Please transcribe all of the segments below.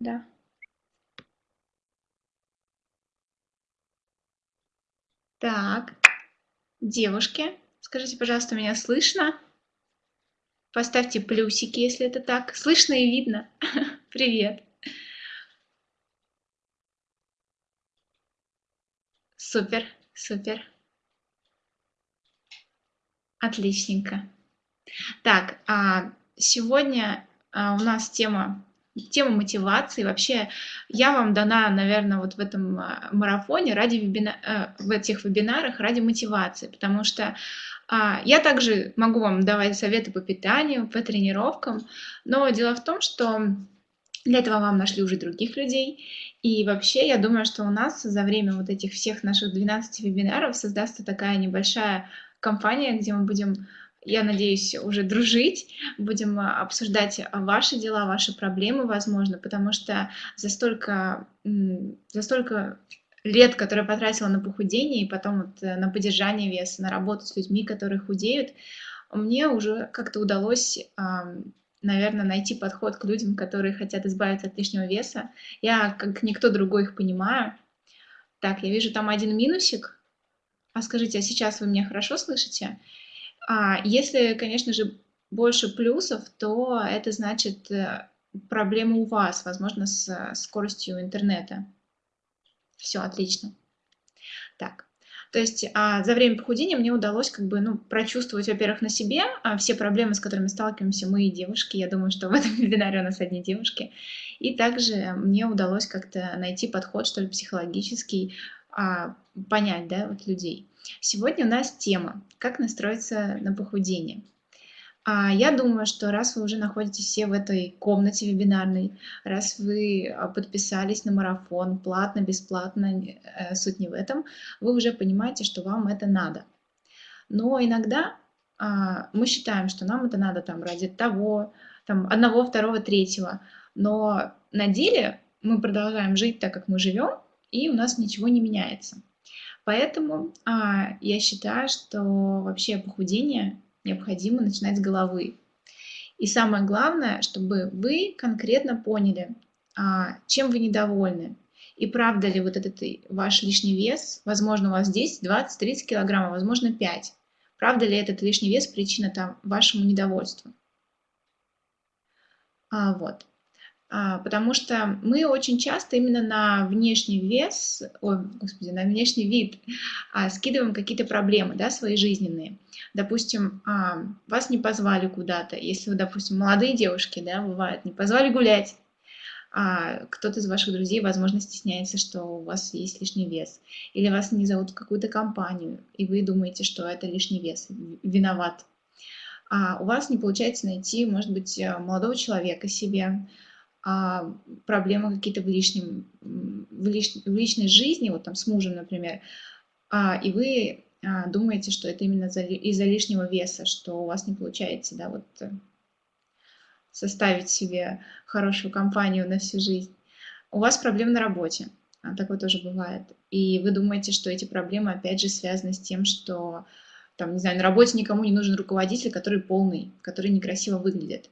Да. Так, девушки, скажите, пожалуйста, меня слышно? Поставьте плюсики, если это так. Слышно и видно. Привет. Супер, супер. Отличненько. Так, а сегодня а, у нас тема тема мотивации. Вообще, я вам дана, наверное, вот в этом а, марафоне ради вебина... Э, в этих вебинарах ради мотивации, потому что а, я также могу вам давать советы по питанию, по тренировкам, но дело в том, что для этого вам нашли уже других людей. И вообще, я думаю, что у нас за время вот этих всех наших 12 вебинаров создастся такая небольшая компания, где мы будем я надеюсь, уже дружить, будем а, обсуждать ваши дела, ваши проблемы, возможно, потому что за столько, за столько лет, которые потратила на похудение и потом вот э, на поддержание веса, на работу с людьми, которые худеют, мне уже как-то удалось, наверное, найти подход к людям, которые хотят избавиться от лишнего веса. Я, как никто другой, их понимаю. Так, я вижу там один минусик. А скажите, а сейчас вы меня хорошо слышите? А если, конечно же, больше плюсов, то это значит э, проблема у вас, возможно, с скоростью интернета. Все отлично. Так, то есть а, за время похудения мне удалось как бы, ну, прочувствовать, во-первых, на себе а, все проблемы, с которыми сталкиваемся мы и девушки. Я думаю, что в этом вебинаре у нас одни девушки. И также мне удалось как-то найти подход, что ли, психологический, а, понять, да, вот людей. Сегодня у нас тема «Как настроиться на похудение». А я думаю, что раз вы уже находитесь все в этой комнате вебинарной, раз вы а, подписались на марафон, платно, бесплатно, э, суть не в этом, вы уже понимаете, что вам это надо. Но иногда а, мы считаем, что нам это надо там ради того, там, одного, второго, третьего, но на деле мы продолжаем жить так, как мы живем, и у нас ничего не меняется. Поэтому а, я считаю, что вообще похудение необходимо начинать с головы. И самое главное, чтобы вы конкретно поняли, а, чем вы недовольны. И правда ли вот этот ваш лишний вес, возможно, у вас 10, 20, 30 килограммов, возможно, 5. Правда ли этот лишний вес причина там вашему недовольству? А, вот. А, потому что мы очень часто именно на внешний вес, ой, господи, на внешний вид а, скидываем какие-то проблемы, да, свои жизненные. Допустим, а, вас не позвали куда-то, если вы, допустим, молодые девушки, да, бывает, не позвали гулять, а кто-то из ваших друзей, возможно, стесняется, что у вас есть лишний вес, или вас не зовут в какую-то компанию, и вы думаете, что это лишний вес, виноват. А у вас не получается найти, может быть, молодого человека себе, проблемы какие-то в, лишнем, в, лиш, в личной жизни, вот там с мужем, например, а, и вы а, думаете, что это именно из-за лишнего веса, что у вас не получается, да, вот э, составить себе хорошую компанию на всю жизнь. У вас проблемы на работе, а, такое тоже бывает. И вы думаете, что эти проблемы, опять же, связаны с тем, что, там, не знаю, на работе никому не нужен руководитель, который полный, который некрасиво выглядит.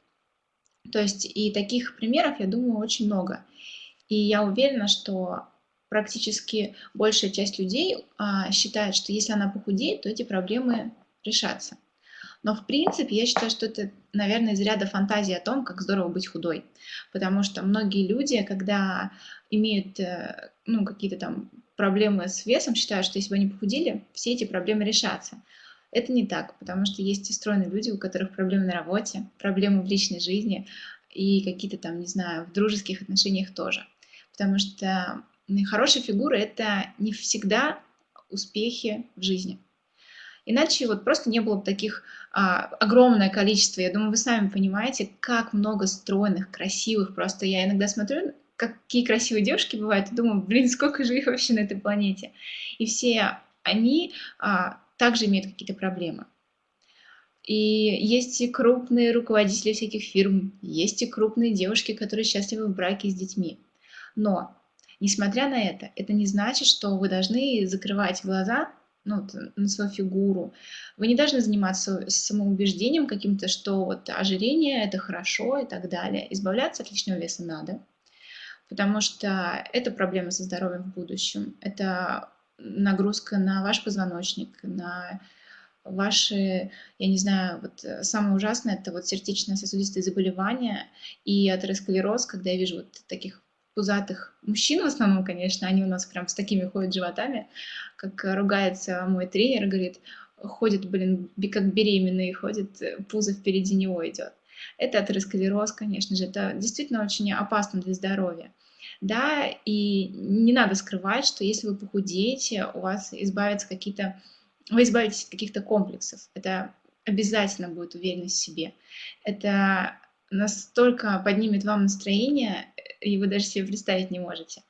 То есть и таких примеров, я думаю, очень много. И я уверена, что практически большая часть людей а, считает, что если она похудеет, то эти проблемы решатся. Но в принципе я считаю, что это, наверное, из ряда фантазии о том, как здорово быть худой. Потому что многие люди, когда имеют э, ну, какие-то там проблемы с весом, считают, что если бы они похудели, все эти проблемы решатся. Это не так, потому что есть и стройные люди, у которых проблемы на работе, проблемы в личной жизни и какие-то там, не знаю, в дружеских отношениях тоже. Потому что хорошая фигура – это не всегда успехи в жизни. Иначе вот просто не было бы таких а, огромное количество. Я думаю, вы сами понимаете, как много стройных, красивых. Просто я иногда смотрю, какие красивые девушки бывают, и думаю, блин, сколько же их вообще на этой планете. И все они а, также имеют какие-то проблемы. И есть и крупные руководители всяких фирм, есть и крупные девушки, которые счастливы в браке с детьми. Но, несмотря на это, это не значит, что вы должны закрывать глаза ну, на свою фигуру. Вы не должны заниматься самоубеждением каким-то, что вот ожирение – это хорошо и так далее. Избавляться от лишнего веса надо. потому что это проблема со здоровьем в будущем, это нагрузка на ваш позвоночник, на ваши, я не знаю, вот э, самое ужасное это вот сердечно-сосудистые заболевания и атеросклероз, когда я вижу вот таких пузатых мужчин в основном, конечно, они у нас прям с такими ходят животами, как ругается мой тренер, говорит, ходит, блин, как беременный, ходит, э, пузо впереди него идет. Это атеросклероз, конечно же, это действительно очень опасно для здоровья. Да, и не надо скрывать, что если вы похудеете, у вас избавятся какие-то, вы избавитесь от каких-то комплексов. Это обязательно будет уверенность в себе. Это настолько поднимет вам настроение, и вы даже себе представить не можете.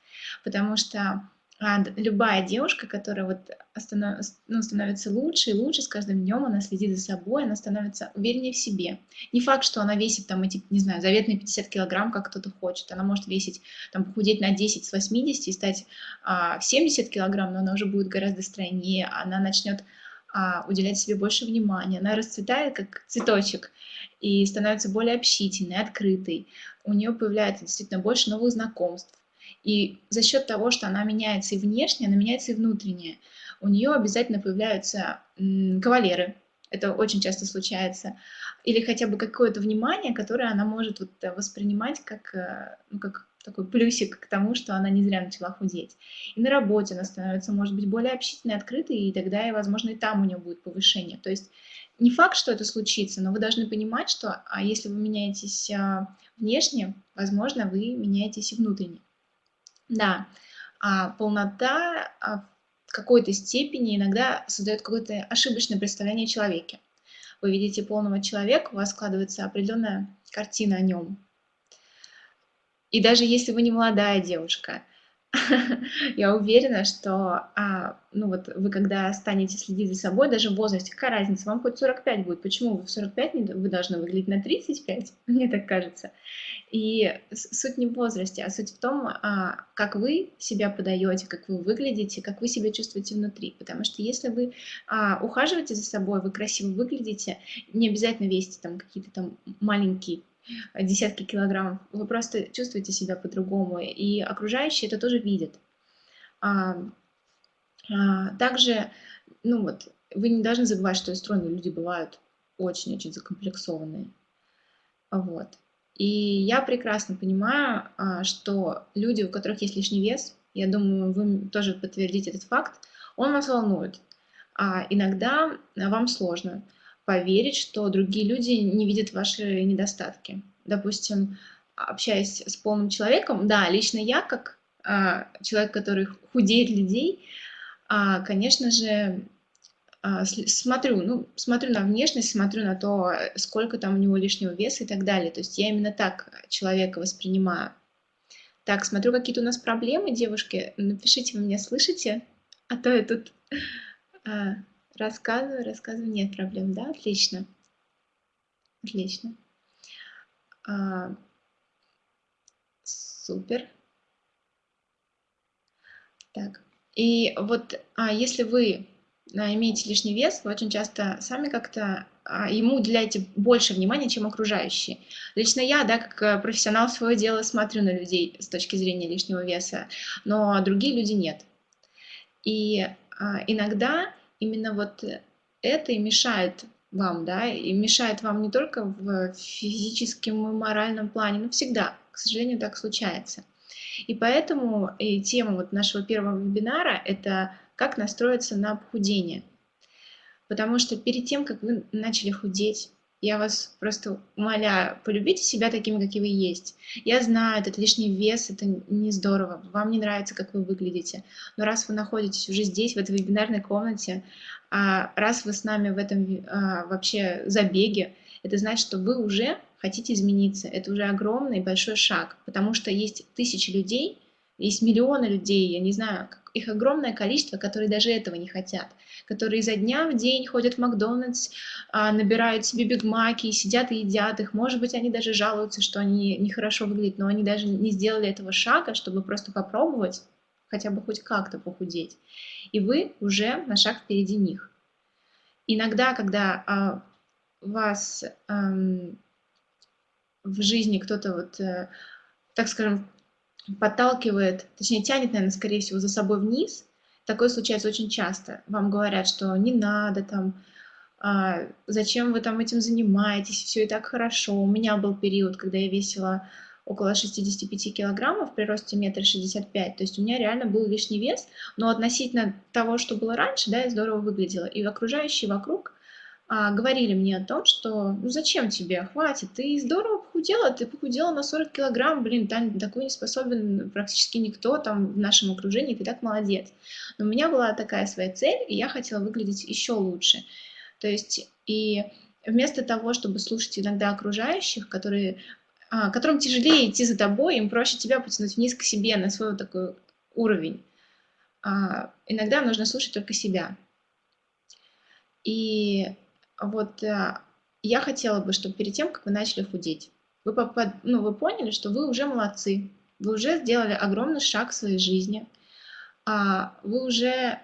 Потому что а, любая девушка, которая вот останов... ну, становится лучше и лучше с каждым днем, она следит за собой, она становится увереннее в себе. Не факт, что она весит там эти, не знаю, заветные 50 килограмм, как кто-то хочет. Она может весить, там, похудеть на 10 с 80 и стать а, 70 килограмм, но она уже будет гораздо стройнее, она начнет а, уделять себе больше внимания, она расцветает как цветочек и становится более общительной, открытой. У нее появляется действительно больше новых знакомств, и за счет того, что она меняется и внешне, она меняется и внутренне. У нее обязательно появляются кавалеры, это очень часто случается, или хотя бы какое-то внимание, которое она может вот э, воспринимать как, э, ну, как такой плюсик к тому, что она не зря начала худеть. И на работе она становится, может быть, более общительной, открытой, и тогда, и, возможно, и там у нее будет повышение. То есть не факт, что это случится, но вы должны понимать, что а если вы меняетесь а, внешне, возможно, вы меняетесь и внутренне. Да, а полнота а, в какой-то степени иногда создает какое-то ошибочное представление о человеке. Вы видите полного человека, у вас складывается определенная картина о нем. И даже если вы не молодая девушка, я уверена, что а, ну вот вы когда станете следить за собой, даже в возрасте, какая разница, вам хоть 45 будет, почему вы в 45 не, вы должны выглядеть на 35, мне так кажется. И суть не в возрасте, а суть в том, а, как вы себя подаете, как вы выглядите, как вы себя чувствуете внутри. Потому что если вы а, ухаживаете за собой, вы красиво выглядите, не обязательно весите там какие-то там маленькие десятки килограммов, вы просто чувствуете себя по-другому, и окружающие это тоже видят. А, а, также, ну вот, вы не должны забывать, что стройные люди бывают очень-очень закомплексованные. Вот. И я прекрасно понимаю, а, что люди, у которых есть лишний вес, я думаю, вы тоже подтвердите этот факт, он вас волнует. А иногда вам сложно поверить, что другие люди не видят ваши недостатки. Допустим, общаясь с полным человеком, да, лично я, как а, человек, который худеет людей, а, конечно же, а, смотрю, ну, смотрю на внешность, смотрю на то, сколько там у него лишнего веса и так далее. То есть я именно так человека воспринимаю. Так, смотрю, какие-то у нас проблемы, девушки. Напишите, вы меня слышите? А то я тут... А, Рассказываю, рассказываю. Нет проблем, да? Отлично. Отлично. А, супер. Так. И вот а, если вы а, имеете лишний вес, вы очень часто сами как-то а, ему уделяете больше внимания, чем окружающие. Лично я, да, как э, профессионал своего дела, смотрю на людей с точки зрения лишнего веса, но другие люди нет. И а, иногда именно вот это и мешает вам, да, и мешает вам не только в физическом и моральном плане, но всегда, к сожалению, так случается. И поэтому и тема вот нашего первого вебинара – это как настроиться на похудение. Потому что перед тем, как вы начали худеть, я вас просто умоляю, полюбите себя такими, какие вы есть. Я знаю, этот лишний вес, это не здорово, вам не нравится, как вы выглядите. Но раз вы находитесь уже здесь, в этой вебинарной комнате, а раз вы с нами в этом а, вообще забеге, это значит, что вы уже хотите измениться. Это уже огромный большой шаг, потому что есть тысячи людей, есть миллионы людей, я не знаю, их огромное количество, которые даже этого не хотят, которые изо дня в день ходят в Макдональдс, а, набирают себе бигмаки, сидят и едят их. Может быть, они даже жалуются, что они нехорошо выглядят, но они даже не сделали этого шага, чтобы просто попробовать хотя бы хоть как-то похудеть. И вы уже на шаг впереди них. Иногда, когда а, вас эм, в жизни кто-то вот, э, так скажем, подталкивает, точнее тянет, наверное, скорее всего, за собой вниз. Такое случается очень часто. Вам говорят, что не надо там, а, зачем вы там этим занимаетесь, все и так хорошо. У меня был период, когда я весила около 65 килограммов при росте метра шестьдесят. То есть у меня реально был лишний вес, но относительно того, что было раньше, да, я здорово выглядела. И окружающие вокруг а, говорили мне о том, что ну зачем тебе, хватит, ты здорово похудела, ты похудела на 40 килограмм, блин, Тань, такой не способен практически никто там в нашем окружении, ты так молодец. Но у меня была такая своя цель, и я хотела выглядеть еще лучше. То есть и вместо того, чтобы слушать иногда окружающих, которые, а, которым тяжелее идти за тобой, им проще тебя потянуть вниз к себе на свой вот такой уровень. А, иногда нужно слушать только себя. И вот а, я хотела бы, чтобы перед тем, как вы начали худеть, вы, попад... ну, вы поняли, что вы уже молодцы, вы уже сделали огромный шаг в своей жизни, а вы уже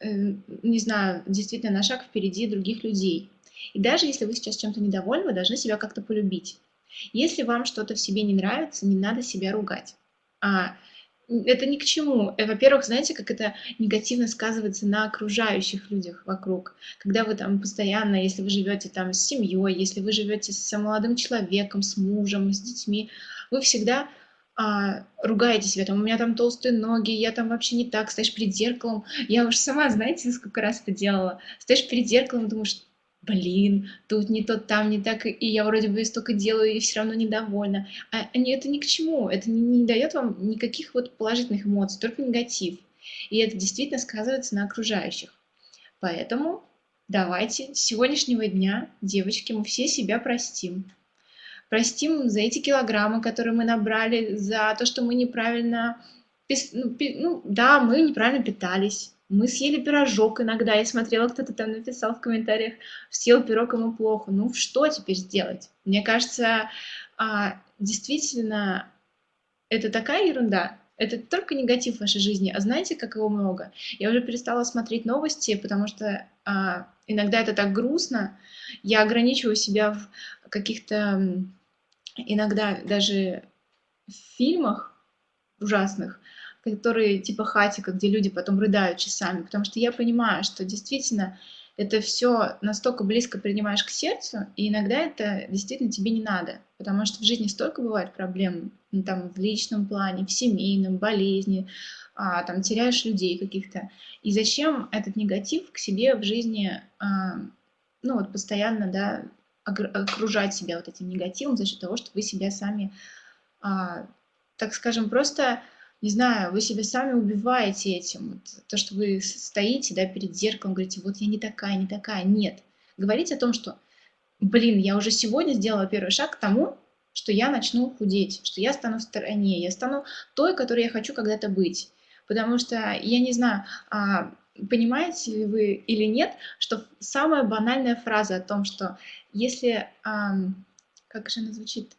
Э, не знаю, действительно на шаг впереди других людей. И даже если вы сейчас чем-то недовольны, вы должны себя как-то полюбить. Если вам что-то в себе не нравится, не надо себя ругать. Это ни к чему. Э, во-первых, знаете, как это негативно сказывается на окружающих людях вокруг. Когда вы там постоянно, если вы живете там с семьей, если вы живете с молодым человеком, с мужем, с детьми, вы всегда а, ругаете себя, там, у меня там толстые ноги, я там вообще не так, стоишь перед зеркалом. Я уж сама, знаете, сколько раз это делала. Стоишь перед зеркалом думаешь, блин, тут не то, там не так, и я вроде бы столько делаю, и все равно недовольна. А это ни к чему, это не, не дает вам никаких вот положительных эмоций, только негатив. И это действительно сказывается на окружающих. Поэтому давайте с сегодняшнего дня, девочки, мы все себя простим простим за эти килограммы, которые мы набрали, за то, что мы неправильно, ну, ну да, мы неправильно питались, мы съели пирожок иногда, я смотрела, кто-то там написал в комментариях, съел пирог, ему плохо. Ну, что теперь сделать? Мне кажется, а, действительно, это такая ерунда, это только негатив в вашей жизни. А знаете, как его много? Я уже перестала смотреть новости, потому что а, иногда это так грустно. Я ограничиваю себя в каких-то иногда даже в фильмах ужасных, которые типа Хатика, где люди потом рыдают часами, потому что я понимаю, что действительно это все настолько близко принимаешь к сердцу, и иногда это действительно тебе не надо, потому что в жизни столько бывает проблем, ну, там в личном плане, в семейном, болезни, а, там теряешь людей каких-то. И зачем этот негатив к себе в жизни, а, ну вот постоянно, да, окружать себя вот этим негативом за счет того, что вы себя сами, а, так скажем, просто, не знаю, вы себя сами убиваете этим. То, что вы стоите да, перед зеркалом, говорите, вот я не такая, не такая. Нет. Говорите о том, что, блин, я уже сегодня сделала первый шаг к тому, что я начну худеть, что я стану в стороне, я стану той, которой я хочу когда-то быть. Потому что, я не знаю, а, понимаете ли вы или нет, что самая банальная фраза о том, что если, как же она звучит,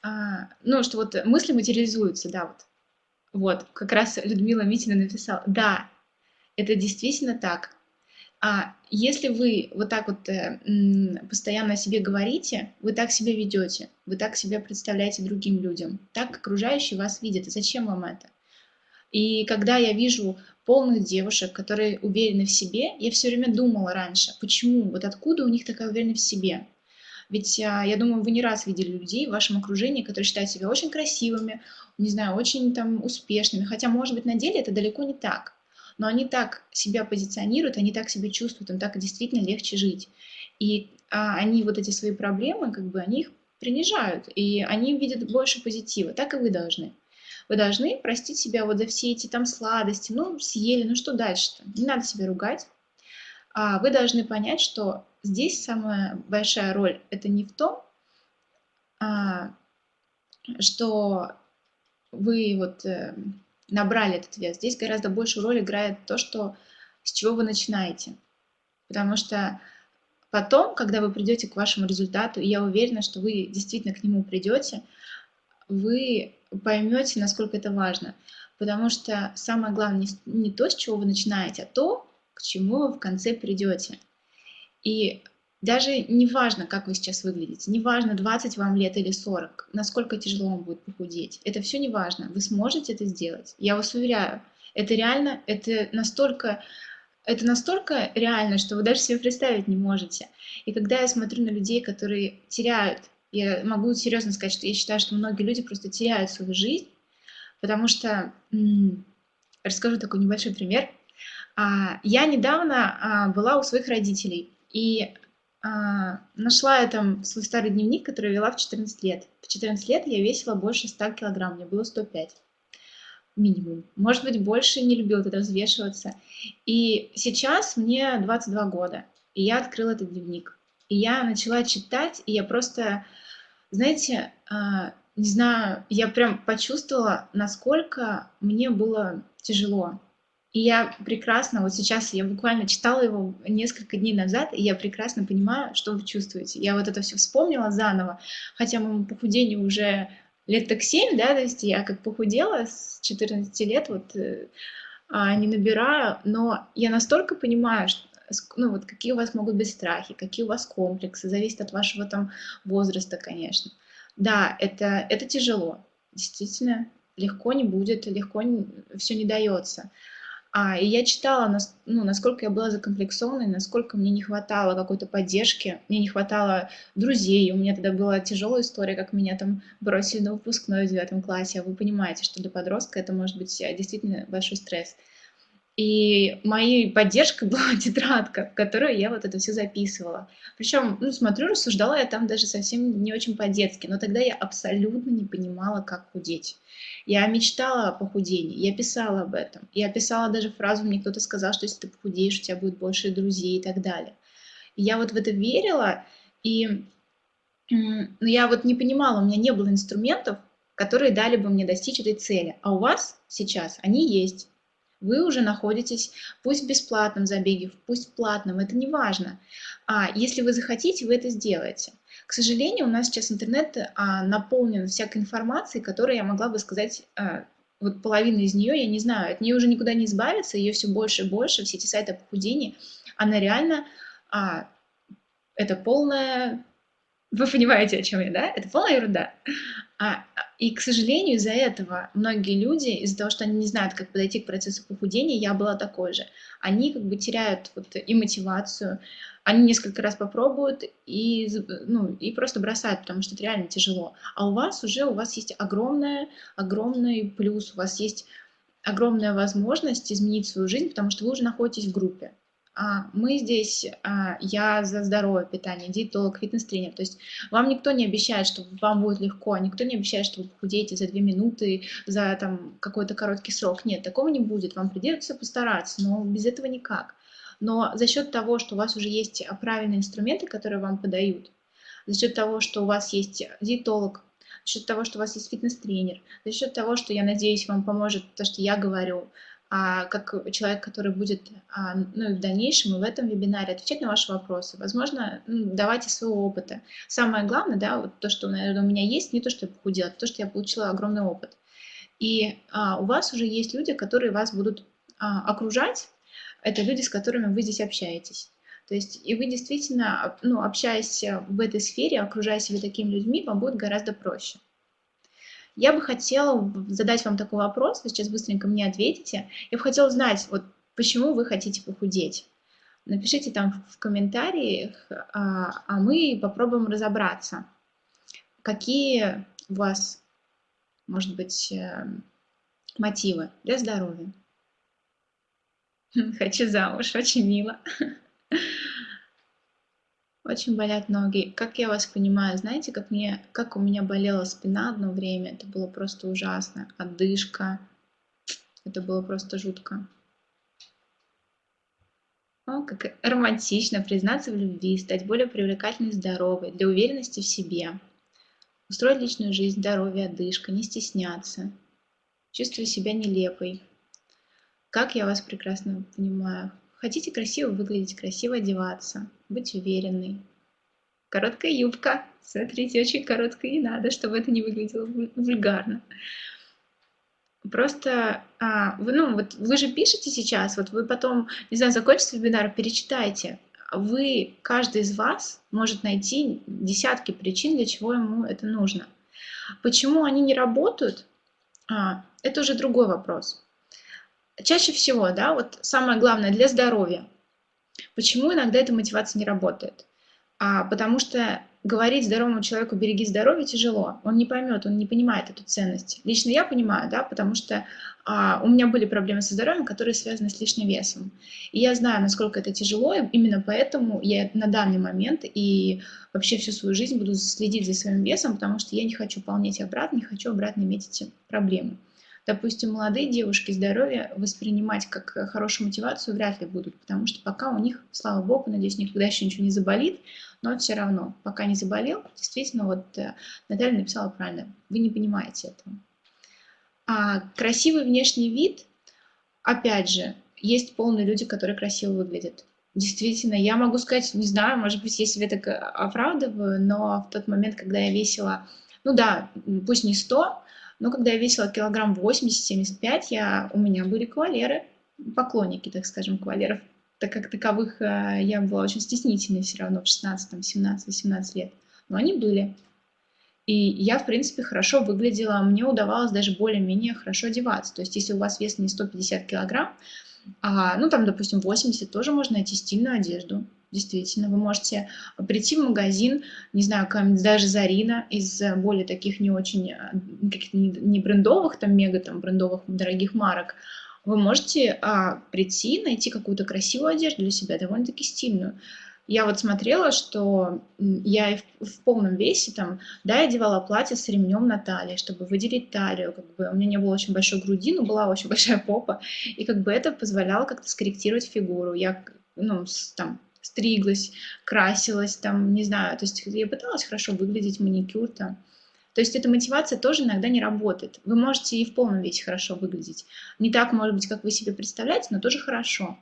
а, ну, что вот мысли материализуются, да, вот, вот, как раз Людмила Митина написала, да, это действительно так. А если вы вот так вот э, постоянно о себе говорите, вы так себя ведете, вы так себя представляете другим людям, так окружающие вас видят. И зачем вам это? И когда я вижу полных девушек, которые уверены в себе, я все время думала раньше, почему, вот откуда у них такая уверенность в себе. Ведь а, я думаю, вы не раз видели людей в вашем окружении, которые считают себя очень красивыми, не знаю, очень там успешными, хотя, может быть, на деле это далеко не так. Но они так себя позиционируют, они так себя чувствуют, им так действительно легче жить. И а, они вот эти свои проблемы, как бы, они их принижают, и они видят больше позитива. Так и вы должны. Вы должны простить себя вот за все эти там сладости, ну, съели, ну что дальше-то? Не надо себя ругать. А вы должны понять, что здесь самая большая роль это не в том, а, что вы вот э, набрали этот вес. Здесь гораздо большую роль играет то, что с чего вы начинаете. Потому что потом, когда вы придете к вашему результату, и я уверена, что вы действительно к нему придете, вы поймете, насколько это важно. Потому что самое главное не, не то, с чего вы начинаете, а то, к чему вы в конце придете. И Даже не важно, как вы сейчас выглядите, не важно, 20 вам лет или 40, насколько тяжело вам будет похудеть. Это все не важно. Вы сможете это сделать. Я вас уверяю, это реально, это настолько, это настолько реально, что вы даже себе представить не можете. И когда я смотрю на людей, которые теряют, я могу серьезно сказать, что я считаю, что многие люди просто теряют свою жизнь, потому что, расскажу такой небольшой пример. А, я недавно а, была у своих родителей, и а, нашла я там свой старый дневник, который вела в 14 лет. В 14 лет я весила больше 100 килограмм, мне было 105 минимум. Может быть, больше не любила тогда взвешиваться. И сейчас мне 22 года, и я открыла этот дневник. И я начала читать, и я просто, знаете, а, не знаю, я прям почувствовала, насколько мне было тяжело. И я прекрасно, вот сейчас я буквально читала его несколько дней назад, и я прекрасно понимаю, что вы чувствуете. Я вот это все вспомнила заново, хотя моему похудению уже лет так 7, да, то есть я как похудела с 14 лет, вот э, а, не набираю, но я настолько понимаю, что, ну вот какие у вас могут быть страхи, какие у вас комплексы, зависит от вашего там возраста, конечно. Да, это, это тяжело, действительно, легко не будет, легко не, все не дается. А, и я читала, ну, насколько я была закомплексованной, насколько мне не хватало какой-то поддержки, мне не хватало друзей. У меня тогда была тяжелая история, как меня там бросили на выпускной в девятом классе. А вы понимаете, что для подростка это может быть э, действительно большой стресс. И моей поддержкой была тетрадка, в которую я вот это все записывала. Причем, ну, смотрю, рассуждала я там даже совсем не очень по-детски, но тогда я абсолютно не понимала, как худеть. Я мечтала о похудении, я писала об этом. Я писала даже фразу, мне кто-то сказал, что если ты похудеешь, у тебя будет больше друзей и так далее. И я вот в это верила, и ну, я вот не понимала, у меня не было инструментов, которые дали бы мне достичь этой цели. А у вас сейчас они есть. Вы уже находитесь, пусть в бесплатном забеге, пусть в платном, это не важно. А если вы захотите, вы это сделаете. К сожалению, у нас сейчас интернет а, наполнен всякой информацией, которая я могла бы сказать, а, вот половина из нее, я не знаю, от нее уже никуда не избавиться, ее все больше и больше, все эти сайты о похудении, она реально, а, это полная, вы понимаете, о чем я, да? Это полная ерунда. А, и, к сожалению, из-за этого многие люди, из-за того, что они не знают, как подойти к процессу похудения, я была такой же, они как бы теряют вот и мотивацию, они несколько раз попробуют и, ну, и просто бросают, потому что это реально тяжело. А у вас уже, у вас есть огромная, огромный плюс, у вас есть огромная возможность изменить свою жизнь, потому что вы уже находитесь в группе. А, мы здесь, а, я за здоровое питание, диетолог, фитнес-тренер. То есть вам никто не обещает, что вам будет легко, никто не обещает, что вы похудеете за две минуты, за там какой-то короткий срок. Нет, такого не будет. Вам придется постараться, но без этого никак. Но за счет того, что у вас уже есть правильные инструменты, которые вам подают, за счет того, что у вас есть диетолог, за счет того, что у вас есть фитнес-тренер, за счет того, что, я надеюсь, вам поможет то, что я говорю, а, как человек, который будет а, ну, в дальнейшем и в этом вебинаре отвечать на ваши вопросы. Возможно, давайте своего опыта. Самое главное, да, вот то, что, наверное, у меня есть, не то, что я похудела, а то, что я получила огромный опыт. И а, у вас уже есть люди, которые вас будут а, окружать. Это люди, с которыми вы здесь общаетесь. То есть, и вы действительно, ну, общаясь в этой сфере, окружая себя такими людьми, вам будет гораздо проще. Я бы хотела задать вам такой вопрос, вы сейчас быстренько мне ответите. Я бы хотела знать, вот почему вы хотите похудеть. Напишите там в комментариях, а, а мы попробуем разобраться, какие у вас, может быть, э, мотивы для здоровья. Хочу замуж, очень мило. Очень болят ноги. Как я вас понимаю, знаете, как, мне, как у меня болела спина одно время, это было просто ужасно. Отдышка, это было просто жутко. О, как романтично признаться в любви, стать более привлекательной и здоровой, для уверенности в себе. Устроить личную жизнь, здоровье, отдышка, не стесняться. Чувствую себя нелепой. Как я вас прекрасно понимаю. Хотите красиво выглядеть, красиво одеваться, быть уверенной. Короткая юбка. Смотрите, очень короткая не надо, чтобы это не выглядело вульгарно. Просто, а, вы, ну, вот вы же пишете сейчас, вот вы потом, не знаю, закончите вебинар, перечитайте. вы, каждый из вас может найти десятки причин, для чего ему это нужно. Почему они не работают, а, это уже другой вопрос. Чаще всего, да, вот самое главное для здоровья. Почему иногда эта мотивация не работает? А, потому что говорить здоровому человеку «береги здоровье» тяжело. Он не поймет, он не понимает эту ценность. Лично я понимаю, да, потому что а, у меня были проблемы со здоровьем, которые связаны с лишним весом. И я знаю, насколько это тяжело, и именно поэтому я на данный момент и вообще всю свою жизнь буду следить за своим весом, потому что я не хочу полнеть обратно, не хочу обратно иметь эти проблемы. Допустим, молодые девушки здоровье воспринимать как хорошую мотивацию вряд ли будут, потому что пока у них, слава богу, надеюсь, никогда еще ничего не заболит, но все равно, пока не заболел, действительно, вот э, Наталья написала правильно, вы не понимаете этого. А красивый внешний вид, опять же, есть полные люди, которые красиво выглядят. Действительно, я могу сказать, не знаю, может быть, я себе так оправдываю, но в тот момент, когда я весила, ну да, пусть не 100, но когда я весила килограмм 80-75, я, у меня были кавалеры, поклонники, так скажем, кавалеров. Так как таковых э, я была очень стеснительной все равно в 16, там, 17, 18 лет. Но они были. И я, в принципе, хорошо выглядела, мне удавалось даже более-менее хорошо одеваться. То есть, если у вас вес не 150 килограмм, а, ну, там, допустим, 80, тоже можно найти стильную одежду. Действительно, вы можете прийти в магазин, не знаю, даже Зарина из э, более таких не очень, э, каких-то не брендовых, там мега там брендовых дорогих марок, вы можете а, прийти, найти какую-то красивую одежду для себя, довольно-таки стильную. Я вот смотрела, что я и в, в полном весе там, да, я одевала платье с ремнем на талии, чтобы выделить талию, как бы у меня не было очень большой груди, но была очень большая попа, и как бы это позволяло как-то скорректировать фигуру. Я, ну, с, там, стриглась, красилась, там, не знаю, то есть я пыталась хорошо выглядеть, маникюр там. То есть эта мотивация тоже иногда не работает. Вы можете и в полном весе хорошо выглядеть. Не так, может быть, как вы себе представляете, но тоже хорошо.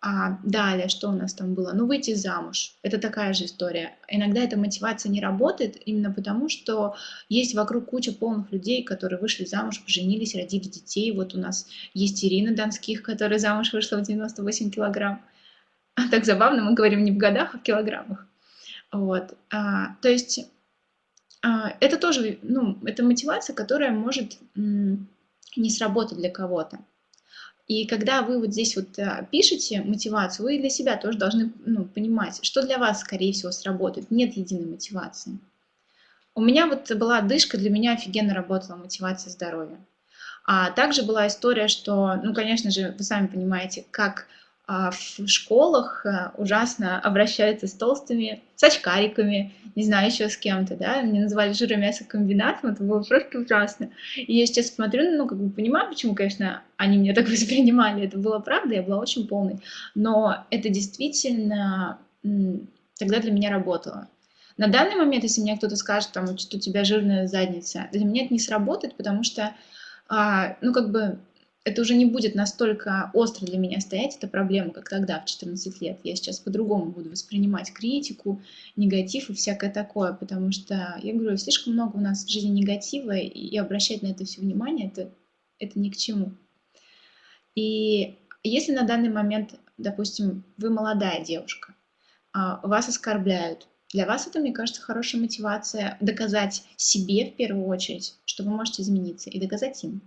А далее, что у нас там было? Ну, выйти замуж. Это такая же история. Иногда эта мотивация не работает именно потому, что есть вокруг куча полных людей, которые вышли замуж, поженились, родили детей. Вот у нас есть Ирина Донских, которая замуж вышла в 98 килограмм. Так забавно, мы говорим не в годах, а в килограммах. Вот. А, то есть а, это тоже, ну, это мотивация, которая может не сработать для кого-то. И когда вы вот здесь вот а, пишете мотивацию, вы для себя тоже должны ну, понимать, что для вас, скорее всего, сработает. Нет единой мотивации. У меня вот была дышка, для меня офигенно работала мотивация здоровья. А также была история, что, ну, конечно же, вы сами понимаете, как а, в школах э, ужасно обращаются с толстыми, с очкариками, не знаю, еще с кем-то, да, мне называли жиромясокомбинатом, это было просто ужасно. И я сейчас смотрю, ну, как бы понимаю, почему, конечно, они меня так воспринимали, это было правда, я была очень полной, но это действительно тогда для меня работало. На данный момент, если мне кто-то скажет, там, что у тебя жирная задница, для меня это не сработает, потому что, а, ну, как бы, это уже не будет настолько остро для меня стоять, эта проблема, как тогда, в 14 лет. Я сейчас по-другому буду воспринимать критику, негатив и всякое такое, потому что, я говорю, слишком много у нас в жизни негатива, и обращать на это все внимание, это, это ни к чему. И если на данный момент, допустим, вы молодая девушка, а, вас оскорбляют, для вас это, мне кажется, хорошая мотивация доказать себе в первую очередь, что вы можете измениться, и доказать им.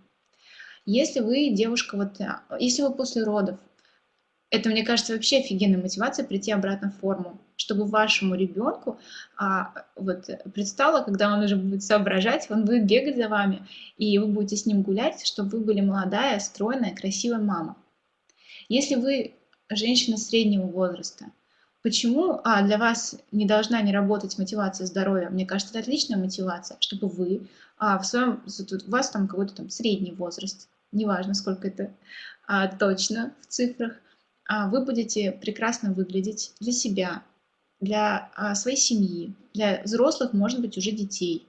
Если вы девушка, вот, э, если вы после родов, это, мне кажется, вообще офигенная мотивация прийти обратно в форму, чтобы вашему ребенку а, вот, предстало, когда он уже будет соображать, он будет бегать за вами, и вы будете с ним гулять, чтобы вы были молодая, стройная, красивая мама. Если вы женщина среднего возраста, Почему а, для вас не должна не работать мотивация здоровья? Мне кажется, это отличная мотивация, чтобы вы а, в своем, у вас там какой-то там средний возраст, неважно, сколько это а, точно в цифрах, а, вы будете прекрасно выглядеть для себя, для а, своей семьи, для взрослых, может быть, уже детей,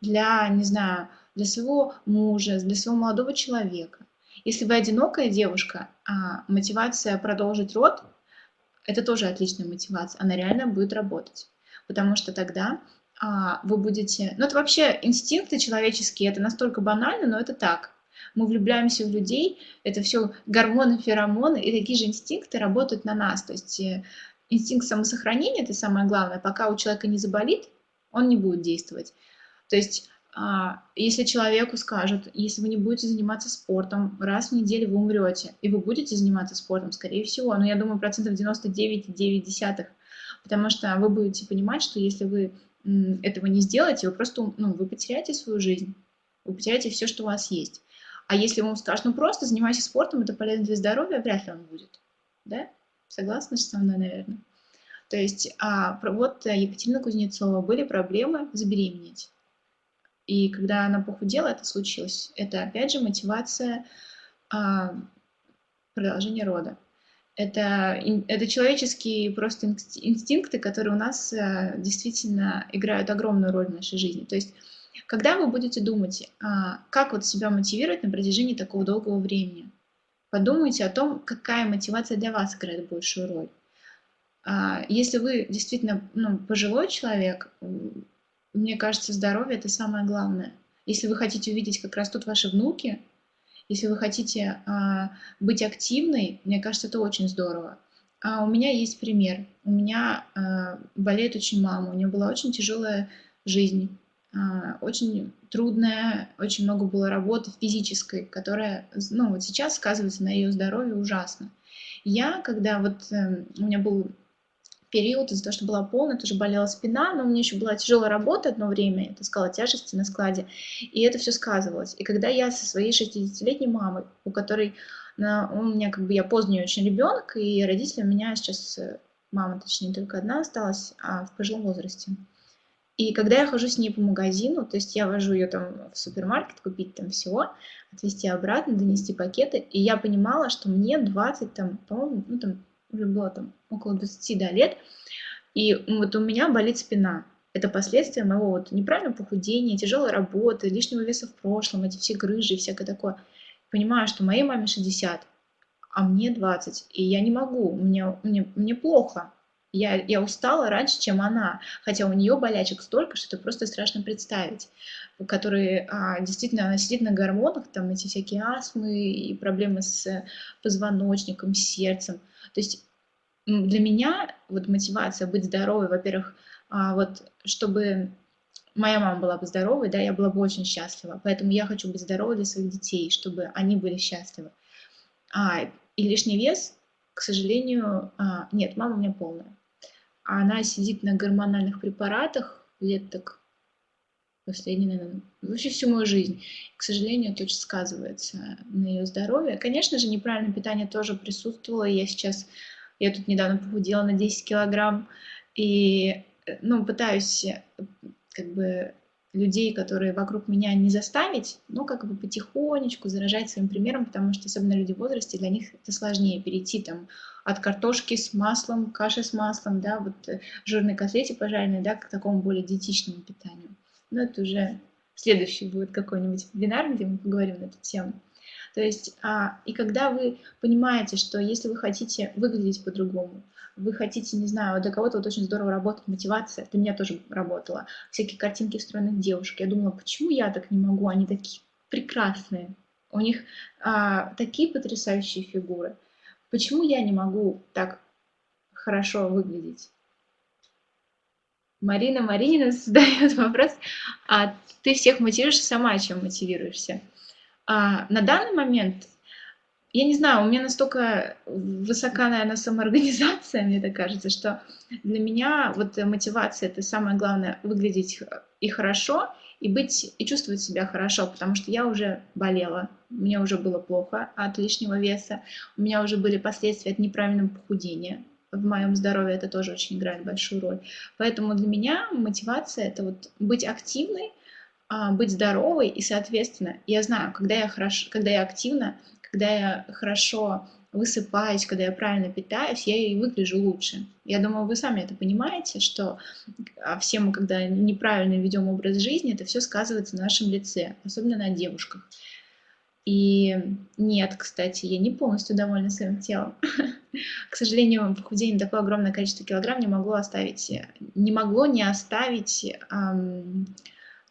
для, не знаю, для своего мужа, для своего молодого человека. Если вы одинокая девушка, а, мотивация продолжить род это тоже отличная мотивация, она реально будет работать. Потому что тогда а, вы будете... Ну, это вообще инстинкты человеческие, это настолько банально, но это так. Мы влюбляемся в людей, это все гормоны, феромоны, и такие же инстинкты работают на нас. То есть э, инстинкт самосохранения, это самое главное, пока у человека не заболит, он не будет действовать. То есть а, если человеку скажут, если вы не будете заниматься спортом, раз в неделю вы умрете, и вы будете заниматься спортом, скорее всего, но я думаю, процентов 99,9, потому что вы будете понимать, что если вы этого не сделаете, вы просто, ну, вы потеряете свою жизнь, вы потеряете все, что у вас есть. А если вам скажут, ну, просто занимайся спортом, это полезно для здоровья, вряд ли он будет, да? Согласны со мной, наверное? То есть, а, вот Екатерина Кузнецова, были проблемы забеременеть и когда она похудела, это случилось. Это, опять же, мотивация а, продолжения рода. Это, это человеческие просто инстинкты, которые у нас а, действительно играют огромную роль в нашей жизни. То есть, когда вы будете думать, а, как вот себя мотивировать на протяжении такого долгого времени, подумайте о том, какая мотивация для вас играет большую роль. А, если вы действительно ну, пожилой человек, мне кажется, здоровье – это самое главное. Если вы хотите увидеть, как растут ваши внуки, если вы хотите а, быть активной, мне кажется, это очень здорово. А у меня есть пример. У меня болеет очень мама, у нее была очень тяжелая жизнь, очень трудная, очень много было работы физической, которая, ну, вот сейчас сказывается на ее здоровье ужасно. Я, когда вот э, у меня был период из-за того, что была полная, тоже болела спина, но у меня еще была тяжелая работа одно время, я таскала тяжести на складе, и это все сказывалось. И когда я со своей 60-летней мамой, у которой на, у меня как бы я поздний очень ребенок, и родители у меня сейчас, э, мама точнее только одна осталась, а в пожилом возрасте. И когда я хожу с ней по магазину, то есть я вожу ее там в супермаркет, купить там всего, отвезти обратно, донести пакеты, и я понимала, что мне 20, там, по-моему, ну там уже было там около 20 да, лет, и вот у меня болит спина. Это последствия моего вот неправильного похудения, тяжелой работы, лишнего веса в прошлом, эти все грыжи и всякое такое. Понимаю, что моей маме 60, а мне 20, и я не могу, мне, мне, мне плохо. Я, я устала раньше, чем она, хотя у нее болячек столько, что это просто страшно представить, которые а, действительно, она сидит на гормонах, там эти всякие астмы и проблемы с позвоночником, с сердцем. То есть для меня вот мотивация быть здоровой, во-первых, а, вот чтобы моя мама была бы здоровой, да, я была бы очень счастлива. Поэтому я хочу быть здоровой для своих детей, чтобы они были счастливы. А, и лишний вес, к сожалению, а, нет, мама у меня полная. Она сидит на гормональных препаратах лет так последние, наверное, вообще всю мою жизнь. К сожалению, это очень сказывается на ее здоровье. Конечно же, неправильное питание тоже присутствовало. Я сейчас, я тут недавно похудела на 10 килограмм, и, э, ну, пытаюсь э, как бы людей, которые вокруг меня не заставить, но как бы потихонечку заражать своим примером, потому что особенно люди в возрасте, для них это сложнее перейти там от картошки с маслом, каши с маслом, да, вот э, жирной котлете пожаренной, да, к такому более диетичному питанию. Но это уже следующий будет какой-нибудь вебинар, где мы поговорим на эту тему. То есть, а, и когда вы понимаете, что если вы хотите выглядеть по-другому, вы хотите, не знаю, для кого-то вот очень здорово работает мотивация, для меня тоже работала, всякие картинки встроенных девушек. Я думала, почему я так не могу, они такие прекрасные, у них а, такие потрясающие фигуры. Почему я не могу так хорошо выглядеть? Марина Маринина задает вопрос, а ты всех мотивируешь сама, чем мотивируешься? А, на данный момент, я не знаю, у меня настолько высока, наверное, самоорганизация, мне так кажется, что для меня вот мотивация – это самое главное – выглядеть и хорошо, и быть, и чувствовать себя хорошо, потому что я уже болела, мне уже было плохо от лишнего веса, у меня уже были последствия от неправильного похудения, в моем здоровье это тоже очень играет большую роль. Поэтому для меня мотивация это вот быть активной, быть здоровой и, соответственно, я знаю, когда я хорошо, когда я активна, когда я хорошо высыпаюсь, когда я правильно питаюсь, я и выгляжу лучше. Я думаю, вы сами это понимаете, что а, все мы, когда неправильно ведем образ жизни, это все сказывается на нашем лице, особенно на девушках. И нет, кстати, я не полностью довольна своим телом. К сожалению, похудение такое огромное количество килограмм не могло оставить, не могло не оставить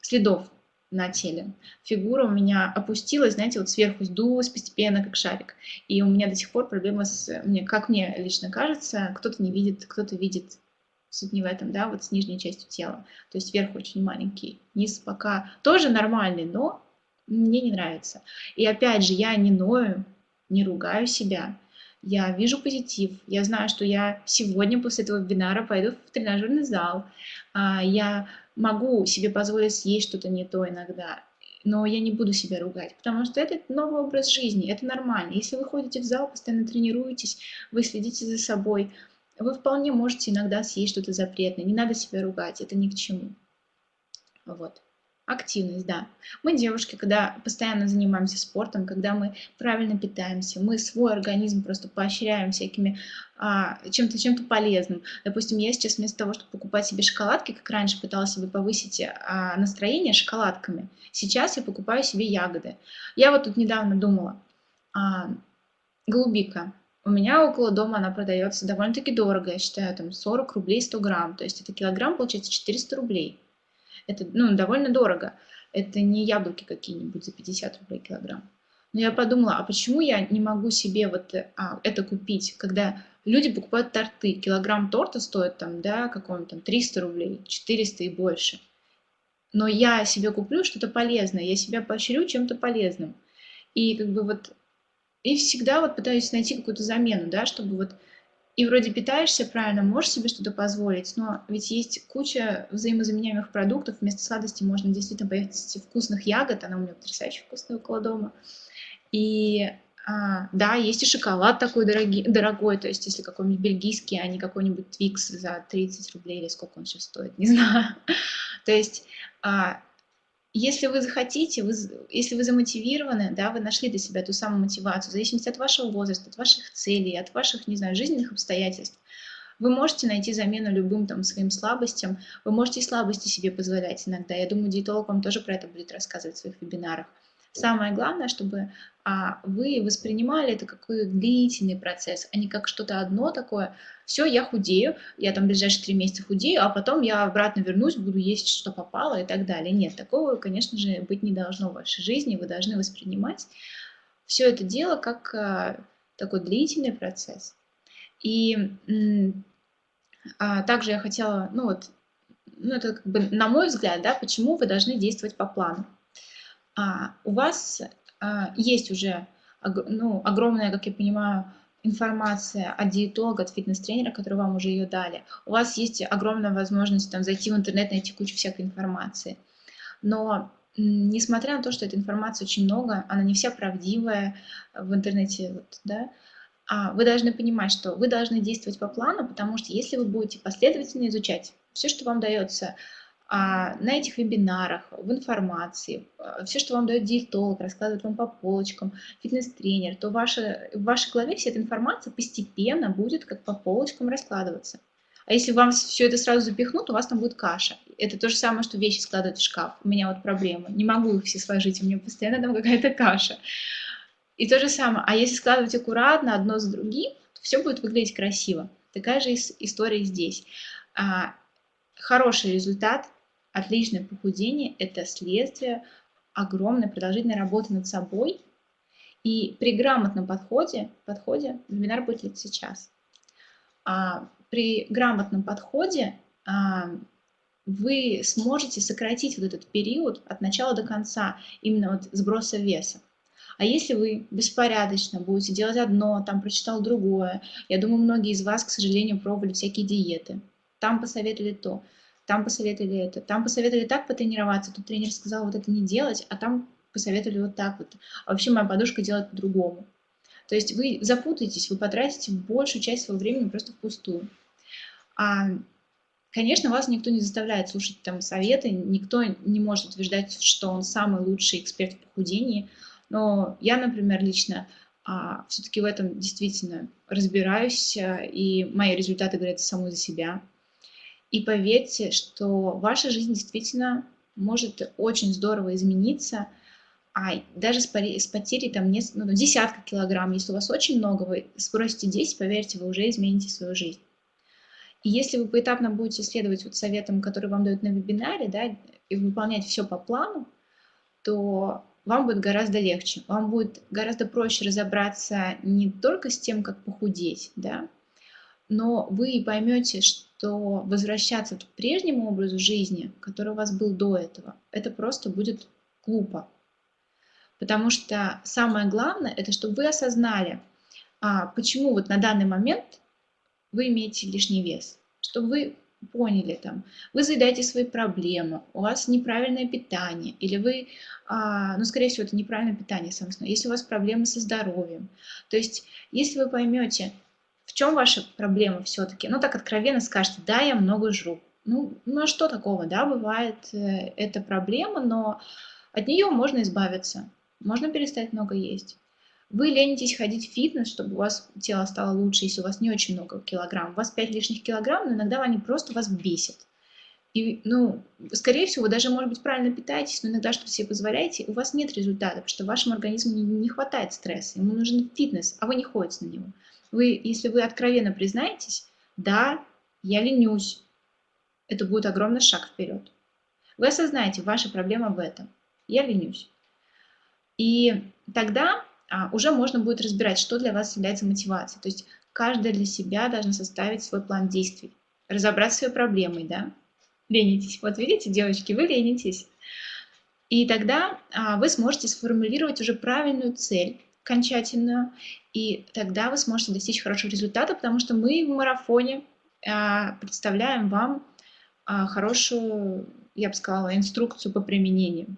следов на теле. Фигура у меня опустилась, знаете, вот сверху сдулась постепенно, как шарик. И у меня до сих пор проблема с, мне, как мне лично кажется, кто-то не видит, кто-то видит. Суть не в этом, да, вот с нижней частью тела. То есть верх очень маленький, низ пока тоже нормальный, но мне не нравится. И опять же, я не ною, не ругаю себя. Я вижу позитив. Я знаю, что я сегодня после этого вебинара пойду в тренажерный зал. А, я могу себе позволить съесть что-то не то иногда, но я не буду себя ругать, потому что это новый образ жизни, это нормально. Если вы ходите в зал, постоянно тренируетесь, вы следите за собой, вы вполне можете иногда съесть что-то запретное. Не надо себя ругать, это ни к чему. Вот. Активность, да. Мы девушки, когда постоянно занимаемся спортом, когда мы правильно питаемся, мы свой организм просто поощряем всякими а, чем-то чем-то полезным. Допустим, я сейчас вместо того, чтобы покупать себе шоколадки, как раньше пыталась себе повысить а, настроение шоколадками, сейчас я покупаю себе ягоды. Я вот тут недавно думала, а, голубика. У меня около дома она продается довольно-таки дорого, я считаю, там 40 рублей 100 грамм, то есть это килограмм получается 400 рублей. Это ну, довольно дорого. Это не яблоки какие-нибудь за 50 рублей килограмм. Но я подумала, а почему я не могу себе вот а, это купить, когда люди покупают торты. Килограмм торта стоит там, да, какого-нибудь там 300 рублей, 400 и больше. Но я себе куплю что-то полезное, я себя поощрю чем-то полезным. И как бы вот, и всегда вот пытаюсь найти какую-то замену, да, чтобы вот и вроде питаешься правильно, можешь себе что-то позволить, но ведь есть куча взаимозаменяемых продуктов. Вместо сладости можно действительно поесть вкусных ягод. Она у меня потрясающе вкусная около дома. И а, да, есть и шоколад такой дорогий, дорогой, то есть если какой-нибудь бельгийский, а не какой-нибудь Твикс за 30 рублей или сколько он сейчас стоит, не знаю. То есть а, если вы захотите, вы, если вы замотивированы, да, вы нашли для себя ту самую мотивацию, в зависимости от вашего возраста, от ваших целей, от ваших, не знаю, жизненных обстоятельств, вы можете найти замену любым там своим слабостям, вы можете и слабости себе позволять иногда. Я думаю, диетолог вам тоже про это будет рассказывать в своих вебинарах. Самое главное, чтобы а, вы воспринимали это как длительный процесс, а не как что-то одно такое. Все, я худею, я там ближайшие три месяца худею, а потом я обратно вернусь, буду есть, что попало и так далее. Нет, такого, конечно же, быть не должно в вашей жизни. Вы должны воспринимать все это дело как а, такой длительный процесс. И а, также я хотела, ну вот, ну это как бы на мой взгляд, да, почему вы должны действовать по плану у вас а, есть уже ну, огромная, как я понимаю, информация от диетолога, от фитнес-тренера, который вам уже ее дали. У вас есть огромная возможность там, зайти в интернет, найти кучу всякой информации. Но несмотря на то, что этой информации очень много, она не вся правдивая в интернете, вот, да, а вы должны понимать, что вы должны действовать по плану, потому что если вы будете последовательно изучать все, что вам дается а, на этих вебинарах, в информации, а, все, что вам дает диетолог, раскладывает вам по полочкам, фитнес-тренер, то ваша, в вашей голове вся эта информация постепенно будет как по полочкам раскладываться. А если вам все это сразу запихнут, у вас там будет каша. Это то же самое, что вещи складывать в шкаф. У меня вот проблема. Не могу их все сложить, у меня постоянно там какая-то каша. И то же самое. А если складывать аккуратно, одно с другим, то все будет выглядеть красиво. Такая же история здесь. А, хороший результат Отличное похудение – это следствие огромной продолжительной работы над собой. И при грамотном подходе, подходе вебинар будет сейчас. А, при грамотном подходе а, вы сможете сократить вот этот период от начала до конца, именно вот сброса веса. А если вы беспорядочно будете делать одно, там прочитал другое, я думаю, многие из вас, к сожалению, пробовали всякие диеты, там посоветовали то, там посоветовали это, там посоветовали так потренироваться, тут тренер сказал вот это не делать, а там посоветовали вот так вот. А вообще моя подушка делает по-другому. То есть вы запутаетесь, вы потратите большую часть своего времени просто впустую. А, конечно, вас никто не заставляет слушать там советы, никто не может утверждать, что он самый лучший эксперт в похудении, но я, например, лично а, все-таки в этом действительно разбираюсь, а, и мои результаты говорят самой за себя. И поверьте, что ваша жизнь действительно может очень здорово измениться, а даже с, с потерей там не, ну, десятка килограмм, если у вас очень много, вы сбросите 10, поверьте, вы уже измените свою жизнь. И если вы поэтапно будете следовать вот советам, которые вам дают на вебинаре, да, и выполнять все по плану, то вам будет гораздо легче. Вам будет гораздо проще разобраться не только с тем, как похудеть, да, но вы поймете, что возвращаться к прежнему образу жизни, который у вас был до этого, это просто будет глупо. Потому что самое главное, это чтобы вы осознали, а, почему вот на данный момент вы имеете лишний вес. Чтобы вы поняли, там, вы заедаете свои проблемы, у вас неправильное питание, или вы, а, ну, скорее всего, это неправильное питание, основное, если у вас проблемы со здоровьем. То есть, если вы поймете, чем ваша проблема все-таки, ну, так откровенно скажете, да, я много жру. Ну, ну а что такого, да, бывает э, эта проблема, но от нее можно избавиться. Можно перестать много есть. Вы ленитесь ходить в фитнес, чтобы у вас тело стало лучше, если у вас не очень много килограмм. У вас 5 лишних килограмм, но иногда они просто вас бесят. И, ну, скорее всего, вы даже, может быть, правильно питаетесь, но иногда что-то себе позволяете, у вас нет результата, потому что вашему организму не, не хватает стресса, ему нужен фитнес, а вы не ходите на него. Вы, если вы откровенно признаетесь, да, я ленюсь, это будет огромный шаг вперед. Вы осознаете, ваша проблема в этом. Я ленюсь. И тогда а, уже можно будет разбирать, что для вас является мотивацией. То есть каждая для себя должна составить свой план действий, разобрать свои проблемы, да. Ленитесь. Вот видите, девочки, вы ленитесь. И тогда а, вы сможете сформулировать уже правильную цель, окончательную, и тогда вы сможете достичь хорошего результата, потому что мы в марафоне а, представляем вам а, хорошую, я бы сказала, инструкцию по применению.